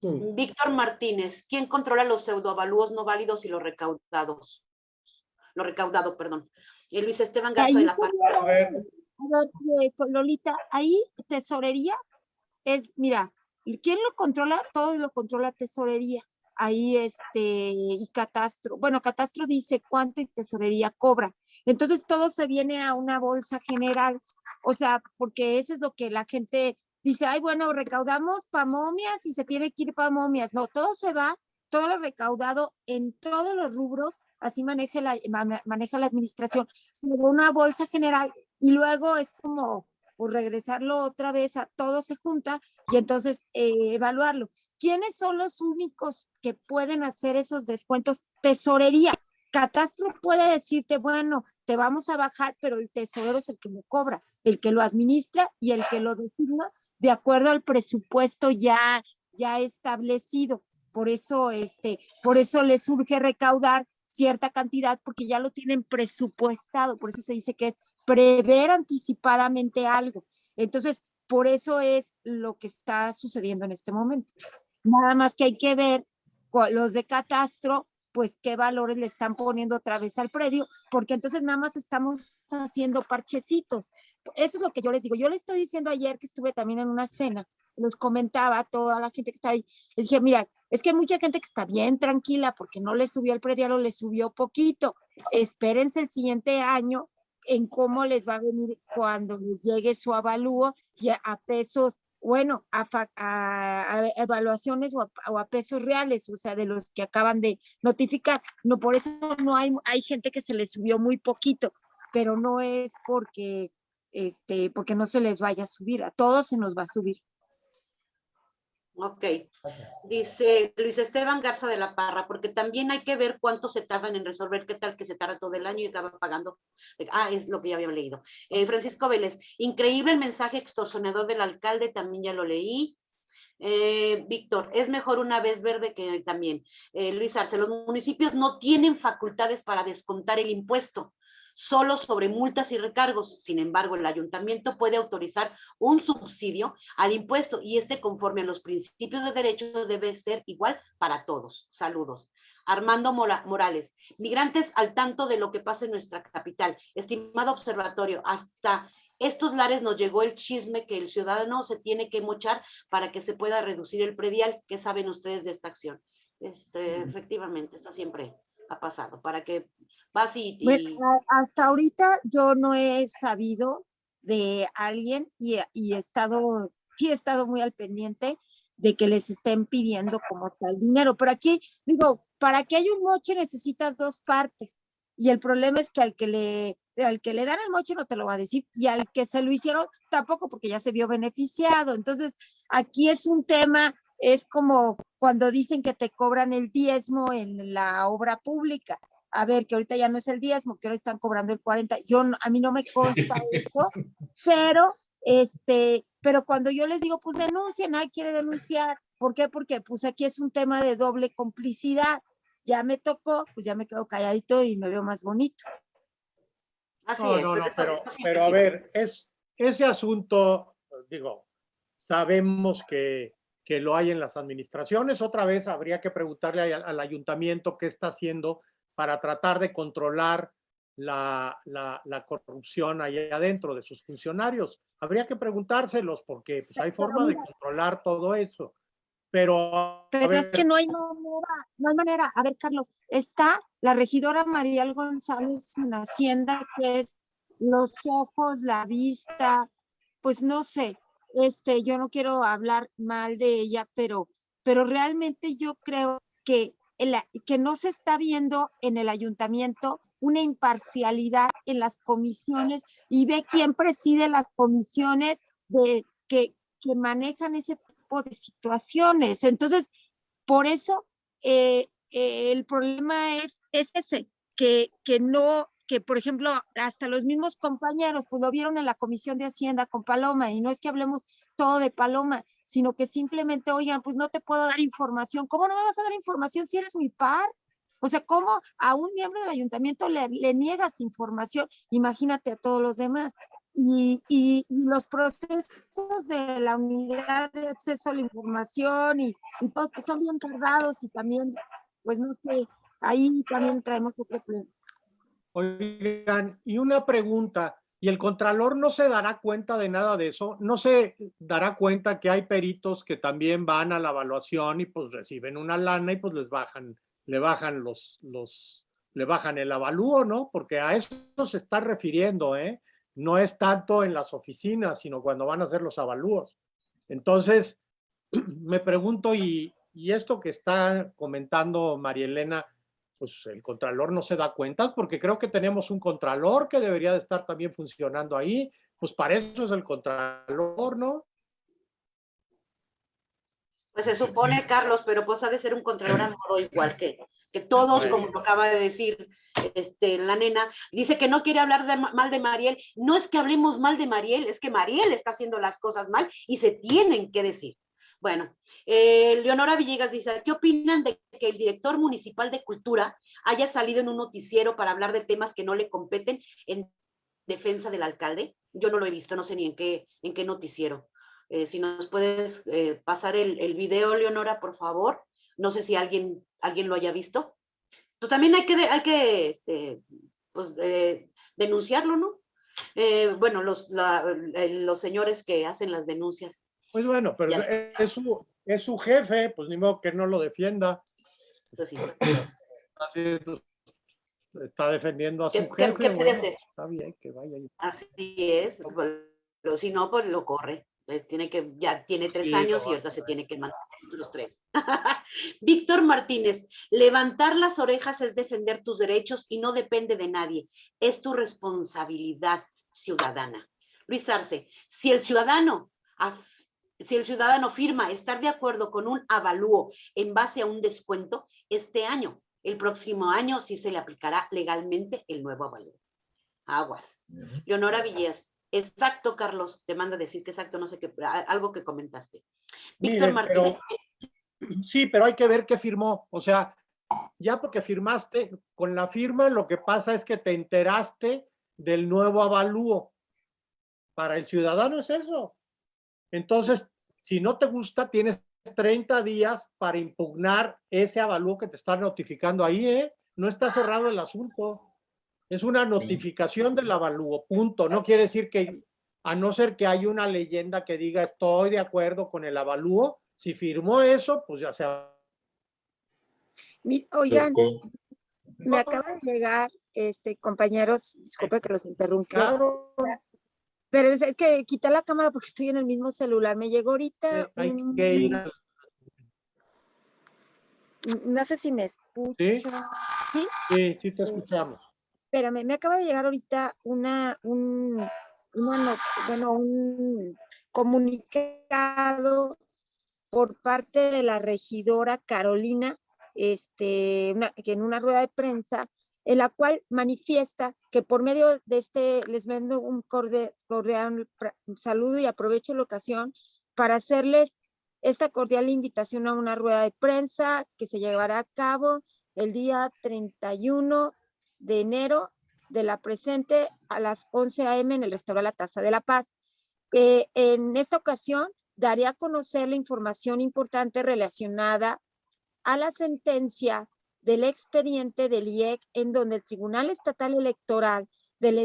Sí. Víctor Martínez, ¿quién controla los pseudoavalúos no válidos y los recaudados? Lo recaudado, perdón. Y Luis Esteban Garza de la A ver, eh, Lolita, ahí tesorería es, mira, ¿quién lo controla? Todo lo controla tesorería. Ahí este, y catastro. Bueno, catastro dice cuánto y tesorería cobra. Entonces todo se viene a una bolsa general. O sea, porque eso es lo que la gente dice, ay, bueno, recaudamos para momias y se tiene que ir para momias. No, todo se va, todo lo recaudado en todos los rubros, así maneja la, ma- maneja la administración, se una bolsa general y luego es como pues, regresarlo otra vez a todo se junta y entonces eh, evaluarlo. ¿Quiénes son los únicos que pueden hacer esos descuentos? Tesorería. Catastro puede decirte, bueno, te vamos a bajar, pero el tesorero es el que lo cobra, el que lo administra y el que lo designa de acuerdo al presupuesto ya, ya establecido. Por eso, este, por eso les surge recaudar cierta cantidad, porque ya lo tienen presupuestado. Por eso se dice que es prever anticipadamente algo. Entonces, por eso es lo que está sucediendo en este momento. Nada más que hay que ver los de catastro, pues qué valores le están poniendo otra vez al predio, porque entonces nada más estamos haciendo parchecitos. Eso es lo que yo les digo. Yo les estoy diciendo ayer que estuve también en una cena, les comentaba a toda la gente que está ahí, les dije, mira, es que hay mucha gente que está bien tranquila porque no le subió el predial o le subió poquito. Espérense el siguiente año en cómo les va a venir cuando les llegue su avalúo y a, a pesos, bueno, a, a- a evaluaciones o a, o a pesos reales, o sea, de los que acaban de notificar. No, por eso no hay, hay gente que se les subió muy poquito, pero no es porque, este, porque no se les vaya a subir, a todos se nos va a subir. Ok. Gracias. Dice Luis Esteban Garza de la Parra, porque también hay que ver cuánto se tardan en resolver, qué tal que se tarda todo el año y acaba pagando. Ah, es lo que ya había leído. Eh, Francisco Vélez, increíble el mensaje extorsionador del alcalde, también ya lo leí. Eh, Víctor, es mejor una vez verde que también. Eh, Luis Arce, los municipios no tienen facultades para descontar el impuesto, solo sobre multas y recargos. Sin embargo, el ayuntamiento puede autorizar un subsidio al impuesto y este conforme a los principios de derecho debe ser igual para todos. Saludos. Armando Mora- Morales, migrantes al tanto de lo que pasa en nuestra capital. Estimado observatorio, hasta estos lares nos llegó el chisme que el ciudadano se tiene que mochar para que se pueda reducir el predial. ¿Qué saben ustedes de esta acción? Este, efectivamente, eso siempre ha pasado. Para que vas y, y- Bueno, hasta ahorita yo no he sabido de alguien y, he- y he estado, sí he estado muy al pendiente de que les estén pidiendo como tal dinero. Pero aquí, digo, para que haya un moche necesitas dos partes. Y el problema es que al que le, al que le dan el moche no te lo va a decir y al que se lo hicieron tampoco porque ya se vio beneficiado. Entonces, aquí es un tema, es como cuando dicen que te cobran el diezmo en la obra pública a ver, que ahorita ya no es el diezmo, que ahora están cobrando el 40. Yo, a mí no me consta eso, pero, este, pero cuando yo les digo, pues denuncia, nadie quiere denunciar. ¿Por qué? Porque pues aquí es un tema de doble complicidad. Ya me tocó, pues ya me quedo calladito y me veo más bonito. así No, es, no, no, pero, pero a ver, es, ese asunto, digo, sabemos que, que lo hay en las administraciones. Otra vez habría que preguntarle al, al ayuntamiento qué está haciendo para tratar de controlar la, la, la corrupción ahí adentro de sus funcionarios. Habría que preguntárselos porque pues, hay forma de controlar todo eso. Pero, Pero es que no hay manera, no hay manera. A ver, Carlos, está la regidora Mariel González en Hacienda, que es los ojos, la vista, pues no sé, este, yo no quiero hablar mal de ella, pero, pero realmente yo creo que, que no se está viendo en el ayuntamiento una imparcialidad en las comisiones y ve quién preside las comisiones de, que, que manejan ese tipo de situaciones. Entonces, por eso eh, eh, el problema es, es ese, que, que no, que por ejemplo, hasta los mismos compañeros, pues lo vieron en la Comisión de Hacienda con Paloma, y no es que hablemos todo de Paloma, sino que simplemente, oigan, pues no te puedo dar información. ¿Cómo no me vas a dar información si eres mi par? O sea, ¿cómo a un miembro del ayuntamiento le, niegas información? Imagínate a todos los demás. Y, y los procesos de la unidad de acceso a la información y, y todo, pues son bien tardados y también, pues no sé, ahí también traemos otro problema. Oigan, y una pregunta, ¿y el contralor no se dará cuenta de nada de eso? ¿No se dará cuenta que hay peritos que también van a la evaluación y pues reciben una lana y pues les bajan, le bajan los, los, le bajan el avalúo, ¿no? Porque a eso se está refiriendo, ¿eh? No es tanto en las oficinas, sino cuando van a hacer los avalúos. Entonces, [CLEARS THROAT] me pregunto, y, y esto que está comentando María Elena, pues el contralor no se da cuenta porque creo que tenemos un contralor que debería de estar también funcionando ahí. Pues para eso es el contralor, ¿no? Pues se supone, Carlos, pero pues ha de ser un contralor a modo igual que, que todos, como lo acaba de decir este, la nena. Dice que no quiere hablar de, ma- mal de Mariel. No es que hablemos mal de Mariel, es que Mariel está haciendo las cosas mal y se tienen que decir. Bueno, eh, Leonora Villegas dice, ¿qué opinan de que el director municipal de cultura haya salido en un noticiero para hablar de temas que no le competen en defensa del alcalde? Yo no lo he visto, no sé ni en qué, en qué noticiero. Eh, si nos puedes eh, pasar el, video, Leonora, por favor. No sé si alguien, alguien lo haya visto. Pues también hay que, hay que este, pues, eh, denunciarlo, ¿no? Bueno, los, la- los señores que hacen las denuncias. Pues bueno, pero Ya. es, su, es su jefe, pues ni modo que no lo defienda. Así, pues, está defendiendo a ¿Qué- su qué- jefe. qué puede bueno, hacer? Está bien que vaya. Así es, pues, pero si no, pues lo corre. Eh, Tiene que, ya tiene tres Sí, años y ahorita se tiene que mantener los tres. [LAUGHS] Víctor Martínez, levantar las orejas es defender tus derechos y no depende de nadie. Es tu responsabilidad ciudadana. Luis Arce, si el ciudadano, si el ciudadano firma estar de acuerdo con un avalúo en base a un descuento, este año, el próximo año sí se le aplicará legalmente el nuevo avalúo. Aguas. Leonora Villegas. Exacto, Carlos. Te manda a decir que exacto, no sé qué, algo que comentaste. Víctor Miren, pero- Martínez. Sí, pero hay que ver qué firmó. O sea, ya porque firmaste, con la firma lo que pasa es que te enteraste del nuevo avalúo. Para el ciudadano es eso. Entonces, si no te gusta, tienes 30 días para impugnar ese avalúo que te están notificando ahí, ¿eh? No está cerrado el asunto. Es una notificación del avalúo, punto. No quiere decir que, a no ser que haya una leyenda que diga estoy de acuerdo con el avalúo, si firmó eso, pues ya sea. Mi- Oigan, me acaba de llegar, este, compañeros, disculpe que los interrumpa, Claro, pero es, es que quité la cámara porque [LAUGHS] estoy en el mismo celular. Me llegó ahorita, eh, hay un- que ir al- no sé si me escuchan. ¿Sí? Sí, sí te escuchamos. Espérame, me acaba de llegar ahorita una, un, bueno, un comunicado por parte de la regidora Carolina, este, una- que en una rueda de prensa, en la cual manifiesta que por medio de este, les mando un cordial saludo y aprovecho la ocasión para hacerles esta cordial invitación a una rueda de prensa que se llevará a cabo el día 31 de enero de la presente a las 11 a.m. en el restaurante La Taza de la Paz. Eh, en esta ocasión daré a conocer la información importante relacionada a la sentencia del expediente del IEC en donde el Tribunal Estatal Electoral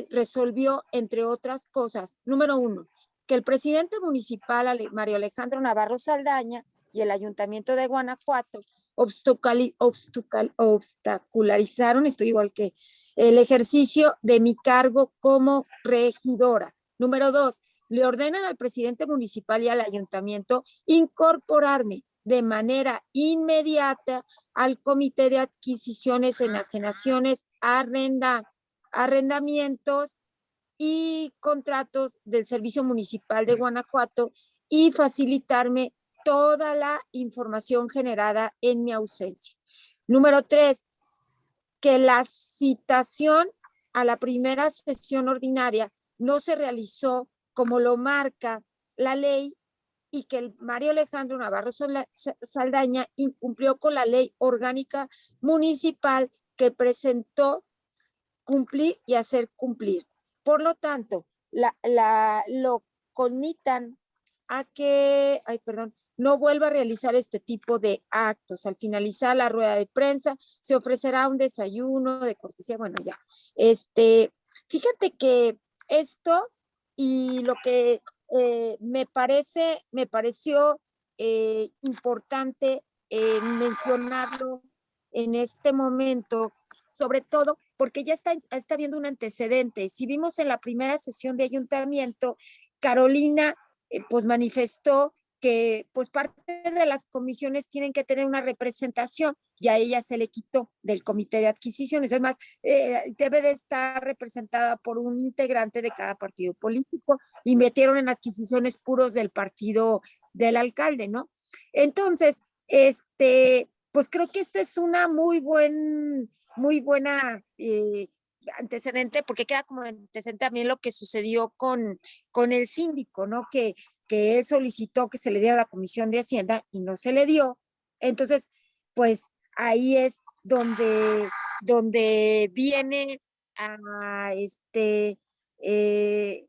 resolvió, entre otras cosas, número uno, que el presidente municipal Mario Alejandro Navarro Saldaña y el Ayuntamiento de Guanajuato obstacularizaron, estoy igual que el ejercicio de mi cargo como regidora. Número dos, le ordenan al presidente municipal y al ayuntamiento incorporarme de manera inmediata al comité de adquisiciones, enajenaciones, arrenda, arrendamientos y contratos del Servicio Municipal de Guanajuato y facilitarme toda la información generada en mi ausencia. Número tres, que la citación a la primera sesión ordinaria no se realizó como lo marca la ley y que el Mario Alejandro Navarro Saldaña incumplió con la ley orgánica municipal que presentó cumplir y hacer cumplir. Por lo tanto, lo conmitan a que, ay, perdón, no vuelva a realizar este tipo de actos. Al finalizar la rueda de prensa, se ofrecerá un desayuno de cortesía, bueno, ya. Este, fíjate que esto y lo que eh, me parece, me pareció eh, importante eh, mencionarlo en este momento, sobre todo porque ya está, está viendo un antecedente. Si vimos en la primera sesión de ayuntamiento, Carolina pues manifestó que pues parte de las comisiones tienen que tener una representación y a ella se le quitó del comité de adquisiciones. Es más, eh, debe de estar representada por un integrante de cada partido político y metieron en adquisiciones puros del partido del alcalde, ¿no? Entonces, este, pues creo que esta es una muy buen, muy buena eh, antecedente, porque queda como antecedente también lo que sucedió con, con el síndico, ¿no? Que, que él solicitó que se le diera a la Comisión de Hacienda y no se le dio. Entonces, pues ahí es donde, donde viene a este, eh,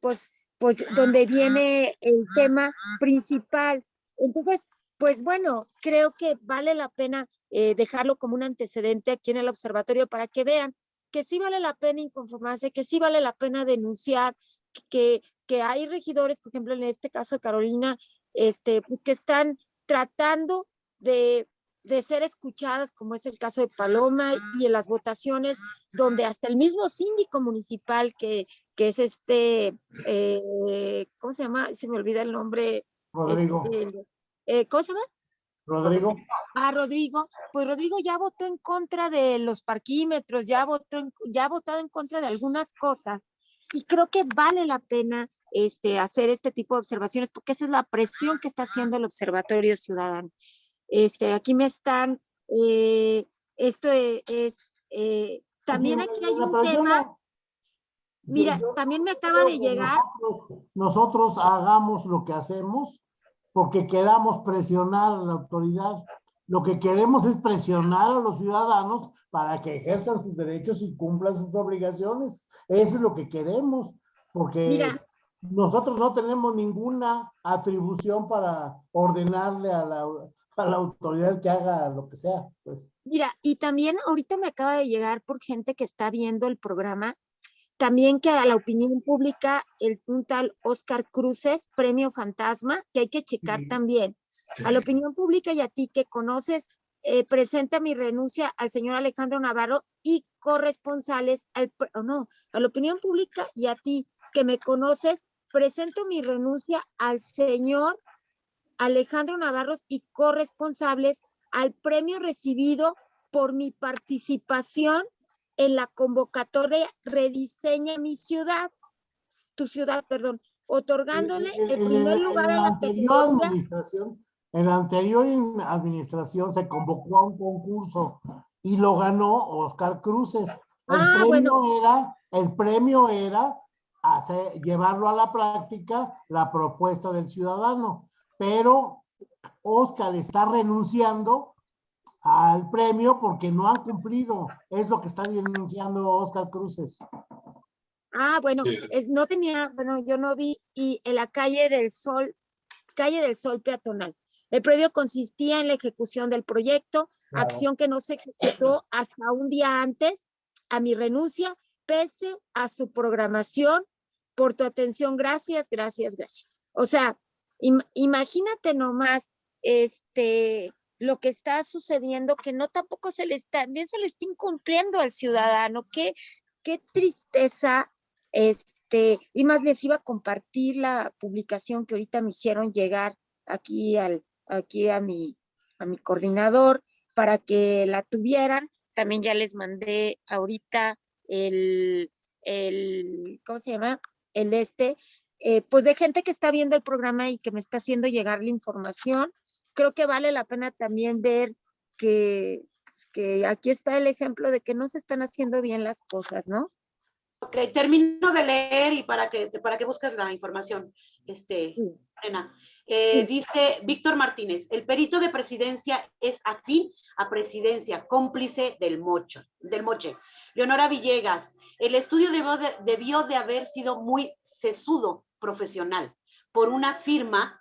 pues, pues donde viene el tema principal. Entonces, pues bueno, creo que vale la pena eh, dejarlo como un antecedente aquí en el observatorio para que vean que sí vale la pena inconformarse, que sí vale la pena denunciar, que, que hay regidores, por ejemplo, en este caso de Carolina, este, que están tratando de de ser escuchadas, como es el caso de Paloma, y en las votaciones donde hasta el mismo síndico municipal, que, que es este, eh, ¿cómo se llama? Se me olvida el nombre. Rodrigo, este, eh, ¿Cómo se llama? Rodrigo, a Rodrigo, pues Rodrigo ya votó en contra de los parquímetros, ya votó, en- ya ha votado en contra de algunas cosas. Y creo que vale la pena este, hacer este tipo de observaciones porque esa es la presión que está haciendo el Observatorio Ciudadano. Este, aquí me están, eh, esto e- es, eh, también aquí hay un tema, mira, también me acaba de llegar, Nosotros, nosotros hagamos lo que hacemos porque queramos presionar a la autoridad. Lo que queremos es presionar a los ciudadanos para que ejerzan sus derechos y cumplan sus obligaciones. Eso es lo que queremos, porque Mira. nosotros no tenemos ninguna atribución para ordenarle a la, a la autoridad que haga lo que sea. Pues. Mira, y también ahorita me acaba de llegar por gente que está viendo el programa, también que a la opinión pública, el un tal Oscar Cruces, premio fantasma, que hay que checar Sí. también. A la opinión pública y a ti que conoces, eh, presenta mi renuncia al señor Alejandro Navarro y corresponsales al, pre- o no, a la opinión pública y a ti que me conoces, presento mi renuncia al señor Alejandro Navarros y corresponsables al premio recibido por mi participación en la convocatoria Rediseña mi ciudad, tu ciudad, perdón, otorgándole el primer lugar a la la anterior categoría. administración, en la anterior in- administración se convocó a un concurso y lo ganó Oscar Cruces. El Ah, premio bueno. era, el premio era hacer, llevarlo a la práctica la propuesta del ciudadano, pero Oscar está renunciando al premio porque no han cumplido. Es lo que está denunciando Oscar Cruces. Ah, bueno, Sí. es, no tenía, bueno, yo no vi, y en la calle del Sol, calle del Sol peatonal. El previo consistía en la ejecución del proyecto, Claro. acción que no se ejecutó hasta un día antes a mi renuncia, pese a su programación. Por tu atención, gracias, gracias, gracias. O sea, im- imagínate nomás, este, lo que está sucediendo, que no tampoco se le está, bien se le está incumpliendo al ciudadano. Qué, qué tristeza, este, y más les iba a compartir la publicación que ahorita me hicieron llegar aquí al, aquí a mi, a mi coordinador para que la tuvieran. También ya les mandé ahorita el, el, ¿cómo se llama? El este, eh, pues de gente que está viendo el programa y que me está haciendo llegar la información. Creo que vale la pena también ver que, pues, que aquí está el ejemplo de que no se están haciendo bien las cosas, ¿no? Ok, termino de leer y para que, para que busques la información, este, Sí. Elena. Eh, Sí. Dice Víctor Martínez, el perito de presidencia es afín a presidencia, cómplice del mocho, del moche. Leonora Villegas, el estudio debió de, debió de haber sido muy sesudo profesional por una firma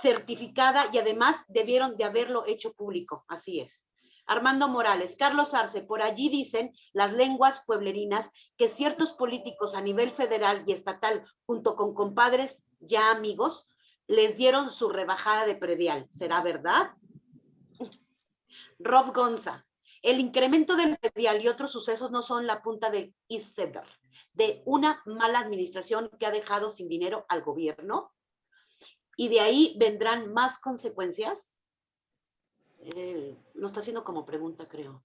certificada y además debieron de haberlo hecho público, así es. Armando Morales, Carlos Arce, por allí dicen las lenguas pueblerinas que ciertos políticos a nivel federal y estatal, junto con compadres ya amigos, les dieron su rebajada de predial. ¿Será verdad? Rob Gonza, el incremento del predial y otros sucesos no son la punta del iceberg de una mala administración que ha dejado sin dinero al gobierno y de ahí vendrán más consecuencias. Eh, lo está haciendo como pregunta, creo.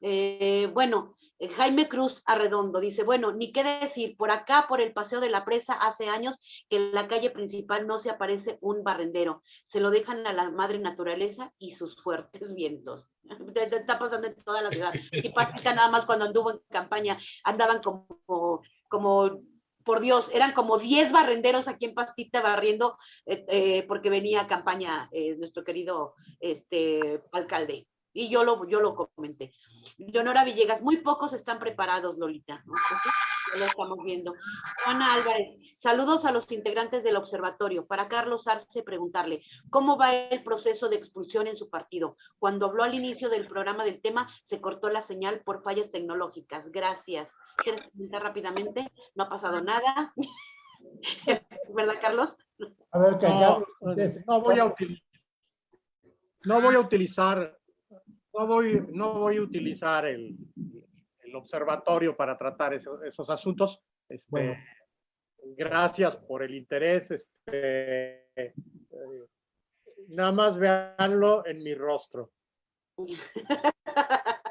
Eh, bueno, eh, Jaime Cruz Arredondo dice, bueno, ni qué decir, por acá, por el paseo de la presa, hace años que en la calle principal no se aparece un barrendero, se lo dejan a la madre naturaleza y sus fuertes [LAUGHS] vientos. [LAUGHS] Está pasando en toda la ciudad. Y Pastita nada más cuando anduvo en campaña, andaban como, como por Dios, eran como 10 barrenderos aquí en Pastita barriendo eh, eh, porque venía campaña eh, nuestro querido este, alcalde. Y yo lo, yo lo comenté. Leonora Villegas, muy pocos están preparados, Lolita. ¿no? Entonces, lo estamos viendo. Juana Álvarez, saludos a los integrantes del observatorio. Para Carlos Arce preguntarle, ¿cómo va el proceso de expulsión en su partido? Cuando habló al inicio del programa del tema, se cortó la señal por fallas tecnológicas. Gracias. ¿Quieres comentar rápidamente? No ha pasado nada. [LAUGHS] ¿Verdad, Carlos? A ver, que No, no voy a utilizar. no voy a utilizar, no voy, no voy a utilizar el, el observatorio para tratar esos, esos asuntos. Este, Bueno. Gracias por el interés. Este, eh, nada más véanlo en mi rostro. [LAUGHS]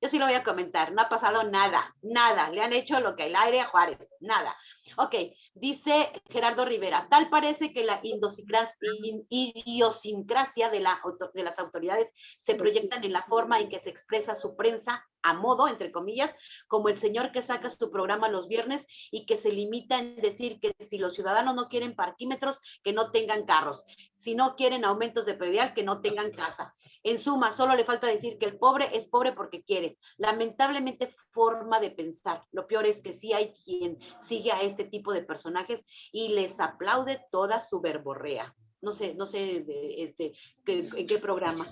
Yo sí lo voy a comentar, no ha pasado nada, nada. Le han hecho lo que el aire a Juárez, nada. Ok, dice Gerardo Rivera, tal parece que la idiosincras- in- idiosincrasia de, la, de las autoridades se proyectan en la forma en que se expresa su prensa a modo, entre comillas, como el señor que saca su programa los viernes y que se limita en decir que si los ciudadanos no quieren parquímetros, que no tengan carros. Si no quieren aumentos de predial, que no tengan casa. En suma, solo le falta decir que el pobre es pobre porque quiere. Lamentablemente, forma de pensar. Lo peor es que sí hay quien sigue a este tipo de personajes y les aplaude toda su verborrea. No sé, no sé este, en qué programa.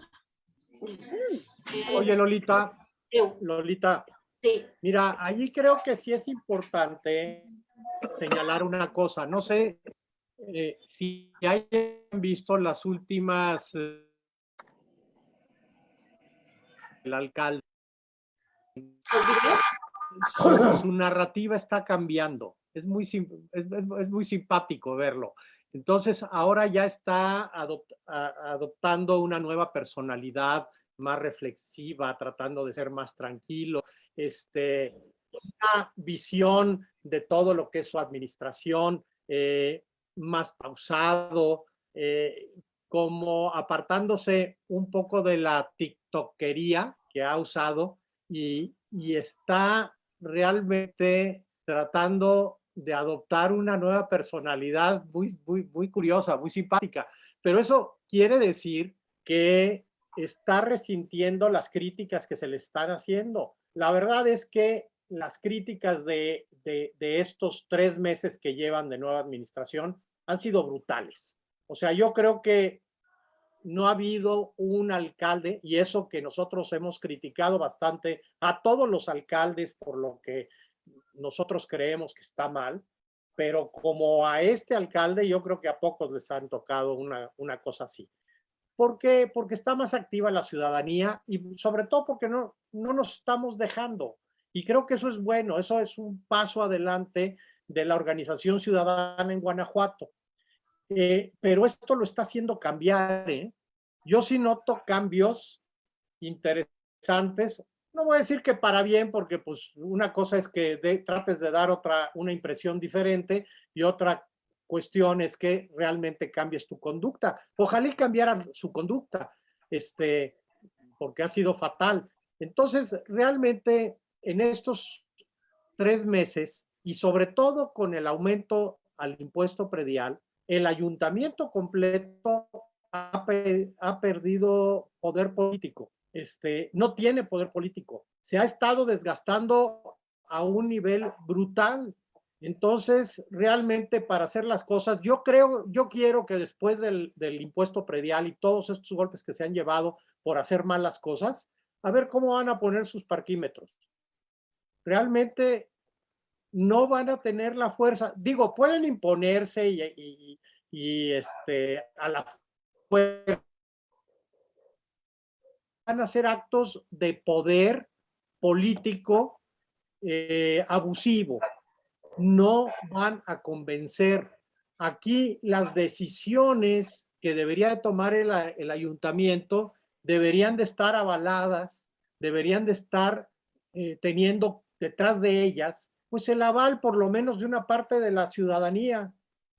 Oye, Lolita, Lolita, sí, mira, allí creo que sí es importante señalar una cosa. No sé eh, si hayan visto las últimas eh, el alcalde. Su, su narrativa está cambiando. Es muy, es, muy simpático verlo. Entonces, ahora ya está a- adoptando una nueva personalidad más reflexiva, tratando de ser más tranquilo, este, una visión de todo lo que es su administración, eh, más pausado, eh, como apartándose un poco de la tiktokería que ha usado y, y está realmente tratando de adoptar una nueva personalidad muy, muy, muy curiosa, muy simpática. Pero eso quiere decir que está resintiendo las críticas que se le están haciendo. La verdad es que las críticas de, de, de estos tres meses que llevan de nueva administración han sido brutales. O sea, yo creo que no ha habido un alcalde, y eso que nosotros hemos criticado bastante a todos los alcaldes por lo que nosotros creemos que está mal, pero como a este alcalde, yo creo que a pocos les han tocado una, una cosa así. ¿Por qué? Porque está más activa la ciudadanía y sobre todo porque no, no nos estamos dejando. Y creo que eso es bueno, eso es un paso adelante de la organización ciudadana en Guanajuato. Eh, pero esto lo está haciendo cambiar. ¿eh? Yo sí noto cambios interesantes. No voy a decir que para bien, porque pues una cosa es que de- trates de dar otra, una impresión diferente y otra cuestión es que realmente cambies tu conducta. Ojalá y cambiara su conducta, este, porque ha sido fatal. Entonces, realmente en estos tres meses y sobre todo con el aumento al impuesto predial, el ayuntamiento completo ha, ha perdido poder político. Este, no tiene poder político. Se ha estado desgastando a un nivel brutal. Entonces, realmente para hacer las cosas, yo creo, yo quiero que después del, del impuesto predial y todos estos golpes que se han llevado por hacer malas cosas, a ver cómo van a poner sus parquímetros. Realmente no van a tener la fuerza. Digo, pueden imponerse y, y- y, este, a la fuerza. Van a hacer actos de poder político eh, abusivo. No van a convencer. Aquí las decisiones que debería de tomar el, el ayuntamiento deberían de estar avaladas, deberían de estar eh, teniendo detrás de ellas, pues el aval por lo menos de una parte de la ciudadanía.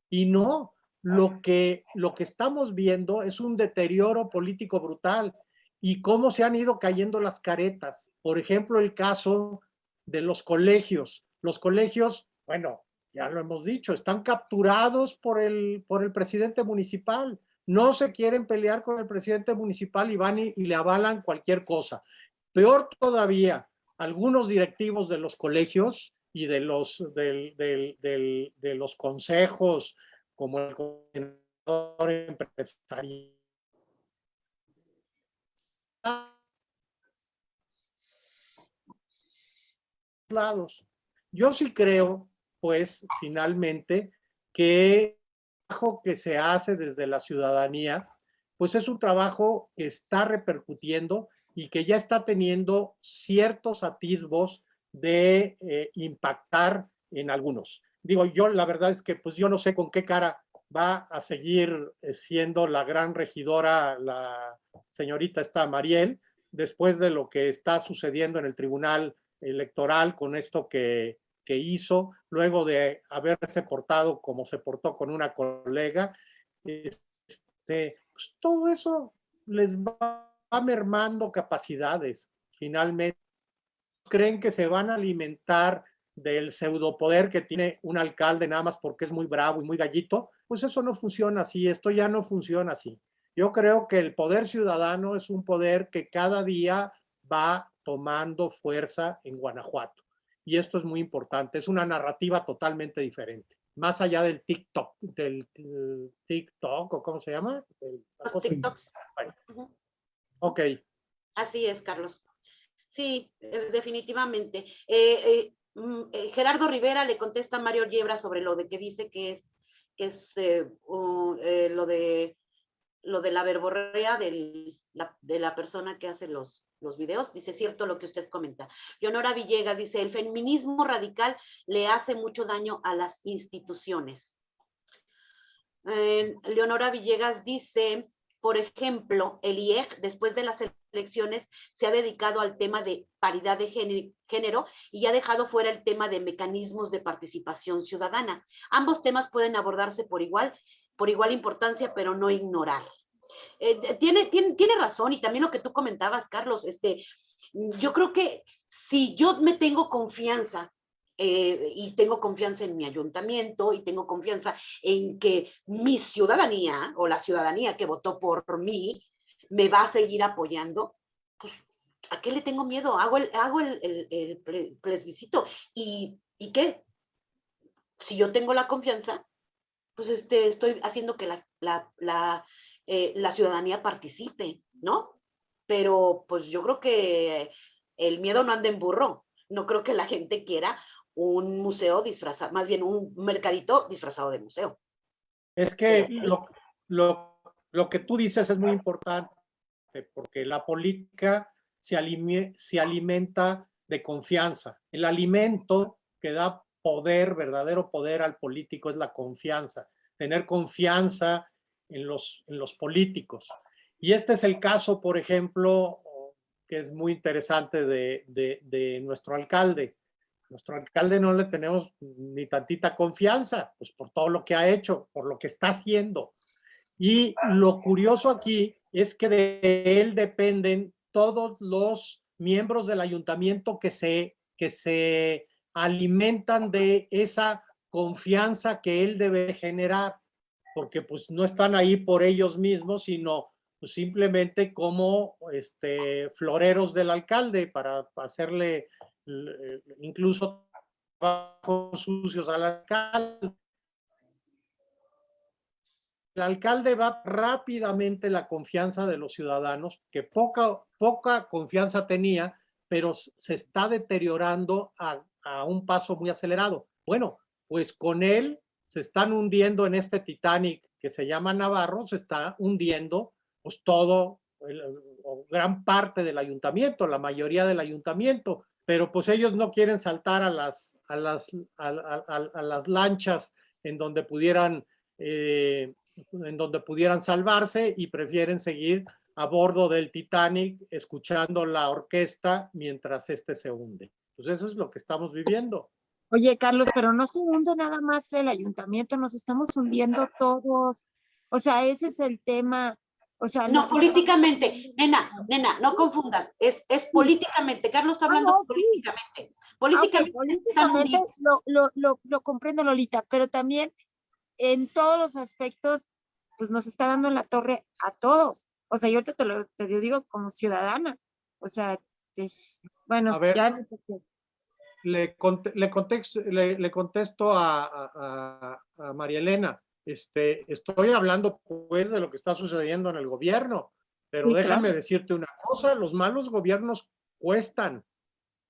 Y no, lo que, lo que estamos viendo es un deterioro político brutal y cómo se han ido cayendo las caretas. Por ejemplo, el caso de los colegios. Los colegios, bueno, ya lo hemos dicho, están capturados por el, por el presidente municipal. No se quieren pelear con el presidente municipal y van y, y le avalan cualquier cosa. Peor todavía, algunos directivos de los colegios y de los, del- del- del- de los consejos, como el coordinador empresarial, lados. Yo sí creo, pues, finalmente, que el trabajo que se hace desde la ciudadanía pues es un trabajo que está repercutiendo y que ya está teniendo ciertos atisbos de eh, impactar en algunos. Digo, yo la verdad es que pues yo no sé con qué cara va a seguir eh, siendo la gran regidora, la señorita esta Mariel, después de lo que está sucediendo en el Tribunal Electoral con esto que, que hizo, luego de haberse portado como se portó con una colega, este, pues todo eso les va mermando capacidades, finalmente. Creen que se van a alimentar del pseudopoder que tiene un alcalde nada más porque es muy bravo y muy gallito, pues eso no funciona así, esto ya no funciona así. Yo creo que el poder ciudadano es un poder que cada día va tomando fuerza en Guanajuato. Y esto es muy importante, es una narrativa totalmente diferente. Más allá del TikTok, del, TikTok, o cómo se llama? El- Los TikToks. Bueno, ok, Así es, Carlos. Sí, eh, definitivamente. Eh, eh, mm, Gerardo Rivera le contesta a Mario Yebra sobre lo de que dice que es, que es eh, lo de lo de la verborrea del- la- de la persona que hace los, los videos. Dice, cierto lo que usted comenta. Leonora Villegas dice, el feminismo radical le hace mucho daño a las instituciones. Eh, Leonora Villegas dice, por ejemplo, el IEG, después de las elecciones, se ha dedicado al tema de paridad de géne- género y ha dejado fuera el tema de mecanismos de participación ciudadana. Ambos temas pueden abordarse por igual, por igual importancia, pero no ignorar. Eh, tiene, tiene, tiene razón y también lo que tú comentabas, Carlos, este, yo creo que si yo me tengo confianza eh, y tengo confianza en mi ayuntamiento y tengo confianza en que mi ciudadanía o la ciudadanía que votó por mí me va a seguir apoyando, pues ¿a qué le tengo miedo? Hago el, hago el, el- el ple- plebiscito y, ¿y qué? Si yo tengo la confianza, pues este, estoy haciendo que la, la, la, eh, la ciudadanía participe, ¿no? Pero pues yo creo que el miedo no anda en burro. No creo que la gente quiera un museo disfrazado, más bien un mercadito disfrazado de museo. Es que lo, lo, lo que tú dices es muy importante, porque la política se, alime- se alimenta de confianza. El alimento que da poder, verdadero poder al político es la confianza, tener confianza en los, en los políticos. Y este es el caso, por ejemplo, que es muy interesante de, de- nuestro alcalde. Nuestro alcalde no le tenemos ni tantita confianza, pues por todo lo que ha hecho, por lo que está haciendo. Y lo curioso aquí es que de él dependen todos los miembros del ayuntamiento que se, que se alimentan de esa confianza que él debe generar, porque pues no están ahí por ellos mismos, sino pues, simplemente como este, floreros del alcalde para hacerle eh, incluso trabajos sucios al alcalde. El alcalde va rápidamente la confianza de los ciudadanos, que poca, poca confianza tenía, pero se está deteriorando a, a un paso muy acelerado. Bueno, pues con él se están hundiendo en este Titanic que se llama Navarro, se está hundiendo pues todo, gran parte del ayuntamiento, la mayoría del ayuntamiento, pero pues ellos no quieren saltar a las, a las, a las lanchas en donde pudieran, eh, en donde pudieran salvarse y prefieren seguir a bordo del Titanic escuchando la orquesta mientras este se hunde. Pues eso es lo que estamos viviendo. Oye, Carlos, pero no se hunde nada más el ayuntamiento, nos estamos hundiendo todos. O sea, ese es el tema. O sea, No, políticamente, nena, nena, no confundas, es, es políticamente, Carlos está Ah, hablando no, políticamente. Ah, Políticamente, políticamente lo, lo, lo, lo comprendo, Lolita, pero también en todos los aspectos, pues nos está dando en la torre a todos. O sea, yo ahorita te lo te digo como ciudadana. O sea, es, bueno, A ver. ya no sé qué. Le, le, context- le, le contesto a, a, a- María Elena. Este, estoy hablando pues de lo que está sucediendo en el gobierno, pero déjame claro. decirte una cosa, los malos gobiernos cuestan.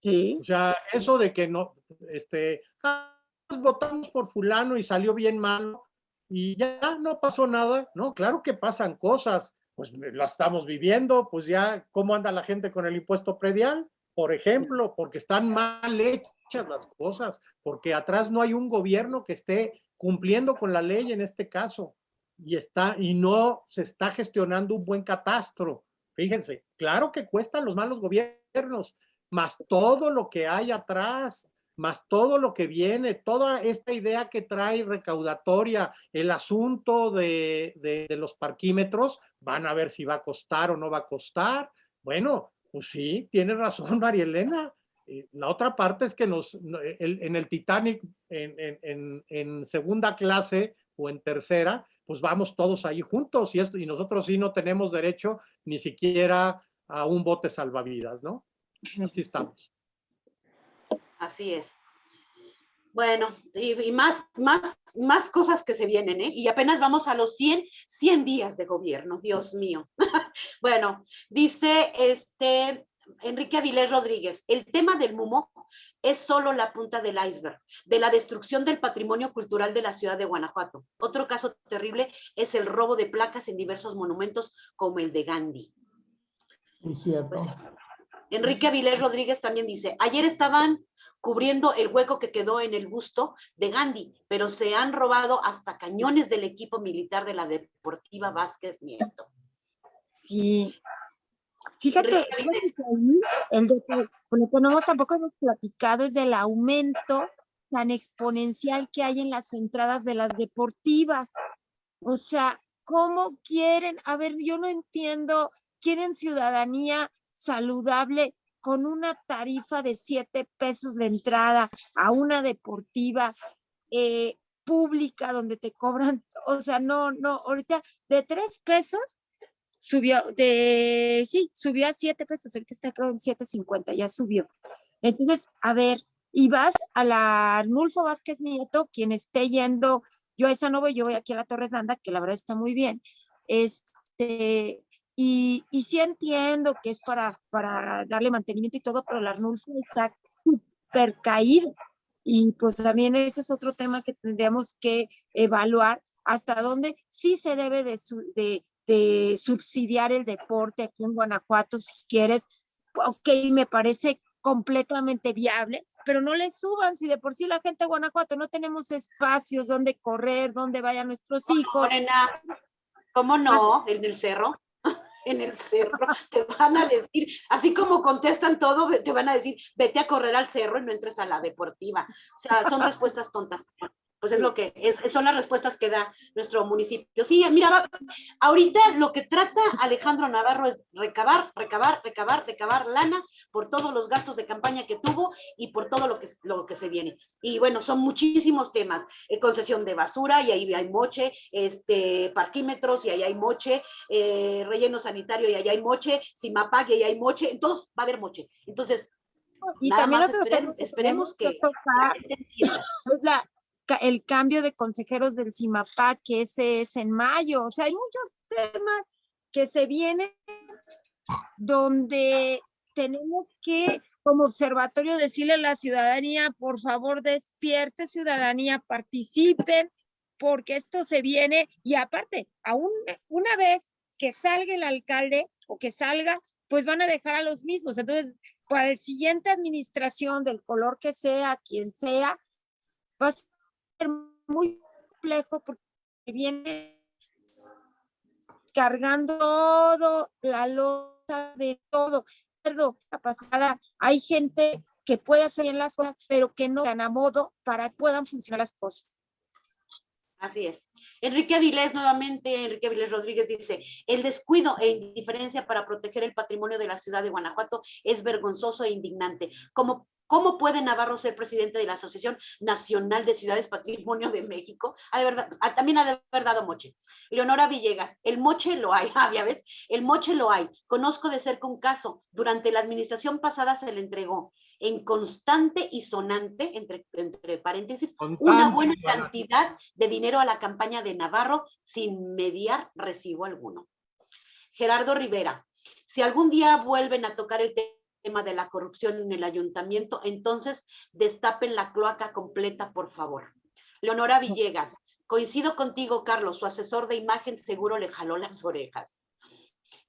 Sí, O sea, eso de que no, este, ah, pues votamos por fulano y salió bien malo y ya no pasó nada. No, claro que pasan cosas. pues la estamos viviendo, pues ya, ¿cómo anda la gente con el impuesto predial? Por ejemplo, porque están mal hechas las cosas, porque atrás no hay un gobierno que esté cumpliendo con la ley en este caso y está y no se está gestionando un buen catastro. Fíjense, claro que cuestan los malos gobiernos, más todo lo que hay atrás, más todo lo que viene, toda esta idea que trae recaudatoria, el asunto de, de, los parquímetros, van a ver si va a costar o no va a costar. Bueno, pues sí, tiene razón [LAUGHS] María Elena. Eh, la otra parte es que nos, en el Titanic, en, en, en, segunda clase o en tercera, pues vamos todos ahí juntos y, esto, y nosotros sí no tenemos derecho ni siquiera a un bote salvavidas, ¿no? Así estamos. Así es. Bueno, y, más, más, más cosas que se vienen, ¿eh? Y apenas vamos a los 100, 100 días de gobierno, Dios mío. [LAUGHS] bueno, dice este Enrique Avilés Rodríguez, el tema del MUMO es solo la punta del iceberg, de la destrucción del patrimonio cultural de la ciudad de Guanajuato. Otro caso terrible es el robo de placas en diversos monumentos como el de Gandhi. Es cierto. Pues, Enrique Avilés Rodríguez también dice, ayer estaban cubriendo el hueco que quedó en el busto de Gandhi, pero se han robado hasta cañones del equipo militar de la Deportiva Vázquez Nieto. Sí. Fíjate, el de, lo que no tampoco hemos platicado es del aumento tan exponencial que hay en las entradas de las deportivas. O sea, ¿cómo quieren? A ver, yo no entiendo, quieren ciudadanía saludable con una tarifa de siete pesos de entrada a una deportiva eh, pública donde te cobran, [LAUGHS] o sea, no, no, ahorita de tres pesos subió, de, sí, subió a siete pesos, ahorita está creo en 7.50, ya subió. Entonces, a ver, y vas a la Arnulfo Vázquez Nieto, quien esté yendo, yo a esa no voy, yo voy aquí a la Torres Danda, que la verdad está muy bien, este, y, y sí entiendo que es para, para darle mantenimiento y todo, pero la Arnulfo está súper caído. Y pues también ese es otro tema que tendríamos que evaluar hasta dónde sí se debe de, de, de subsidiar el deporte aquí en Guanajuato, si quieres. Ok, me parece completamente viable, pero no le suban, si de por sí la gente de Guanajuato no tenemos espacios donde correr, donde vayan nuestros hijos. ¿Cómo no? ¿En el cerro? En el cerro, [LAUGHS] te van a decir, así como contestan todo, te van a decir, vete a correr al cerro y no entres a la deportiva. O sea, son respuestas tontas pues es lo que es, son las respuestas que da nuestro municipio. Sí, mira, ahorita lo que trata Alejandro Navarro es recabar, recabar, recabar, recabar lana por todos los gastos de campaña que tuvo y por todo lo que, lo que se viene. Y bueno, son muchísimos temas, eh, concesión de basura y ahí hay moche, este, parquímetros y ahí hay moche, eh, relleno sanitario y ahí hay moche, Simapag y ahí hay moche, entonces va a haber moche. Entonces, y también esperemos, que, la, el cambio de consejeros del CIMAPAC, que ese es en mayo. O sea, hay muchos temas que se vienen donde tenemos que, como observatorio, decirle a la ciudadanía, por favor, despierte ciudadanía, participen, porque esto se viene y aparte, aún una vez que salga el alcalde o que salga, pues van a dejar a los mismos. Entonces, para la siguiente administración, del color que sea, quien sea, va a muy complejo porque viene cargando todo la losa de todo. La pasada, hay gente que puede hacer bien las cosas, pero que no dan a modo para que puedan funcionar las cosas. Así es. Enrique Avilés, nuevamente, Enrique Avilés Rodríguez dice, el descuido e indiferencia para proteger el patrimonio de la ciudad de Guanajuato es vergonzoso e indignante. Como ¿Cómo puede Navarro ser presidente de la Asociación Nacional de Ciudades Patrimonio de México? Ha de verdad, también ha de haber dado moche. Leonora Villegas, el moche lo hay, [LAUGHS] ah, ya ves, el moche lo hay. Conozco de cerca un caso, durante la administración pasada se le entregó en constante y sonante, entre, entre paréntesis, una buena cantidad de dinero a la campaña de Navarro sin mediar recibo alguno. Gerardo Rivera, si algún día vuelven a tocar el tema tema de la corrupción en el ayuntamiento, entonces destapen la cloaca completa, por favor. Leonora Villegas, coincido contigo, Carlos, su asesor de imagen seguro le jaló las orejas.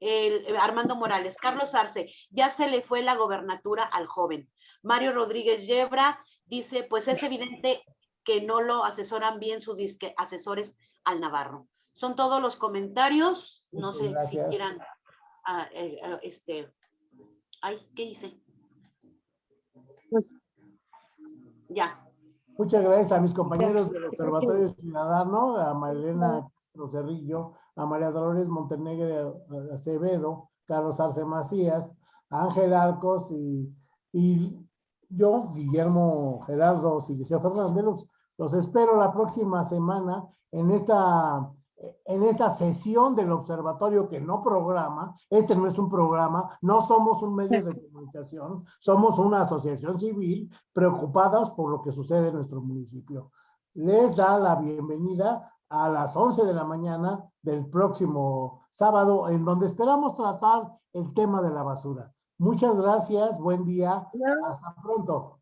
El, eh, Armando Morales, Carlos Arce, ya se le fue la gobernatura al joven. Mario Rodríguez Yebra dice, pues es evidente que no lo asesoran bien sus disque asesores al Navarro. Son todos los comentarios. No Muchas sé gracias. si quieran, ah, eh, ah, este, ay, ¿qué hice? Pues Ya. Muchas gracias a mis compañeros del Observatorio Ciudadano, a Marilena Castro Cerrillo, a María Dolores Montenegro Acevedo, Carlos Arce Macías, a Ángel Arcos y, y yo, Guillermo Gerardo Siliceo Fernández, los, los espero la próxima semana en esta, en esta sesión del observatorio que no programa, este no es un programa, no somos un medio de [LAUGHS] comunicación, somos una asociación civil preocupadas por lo que sucede en nuestro municipio. Les da la bienvenida a las 11 de la mañana del próximo sábado, en donde esperamos tratar el tema de la basura. Muchas gracias, buen día, hasta pronto.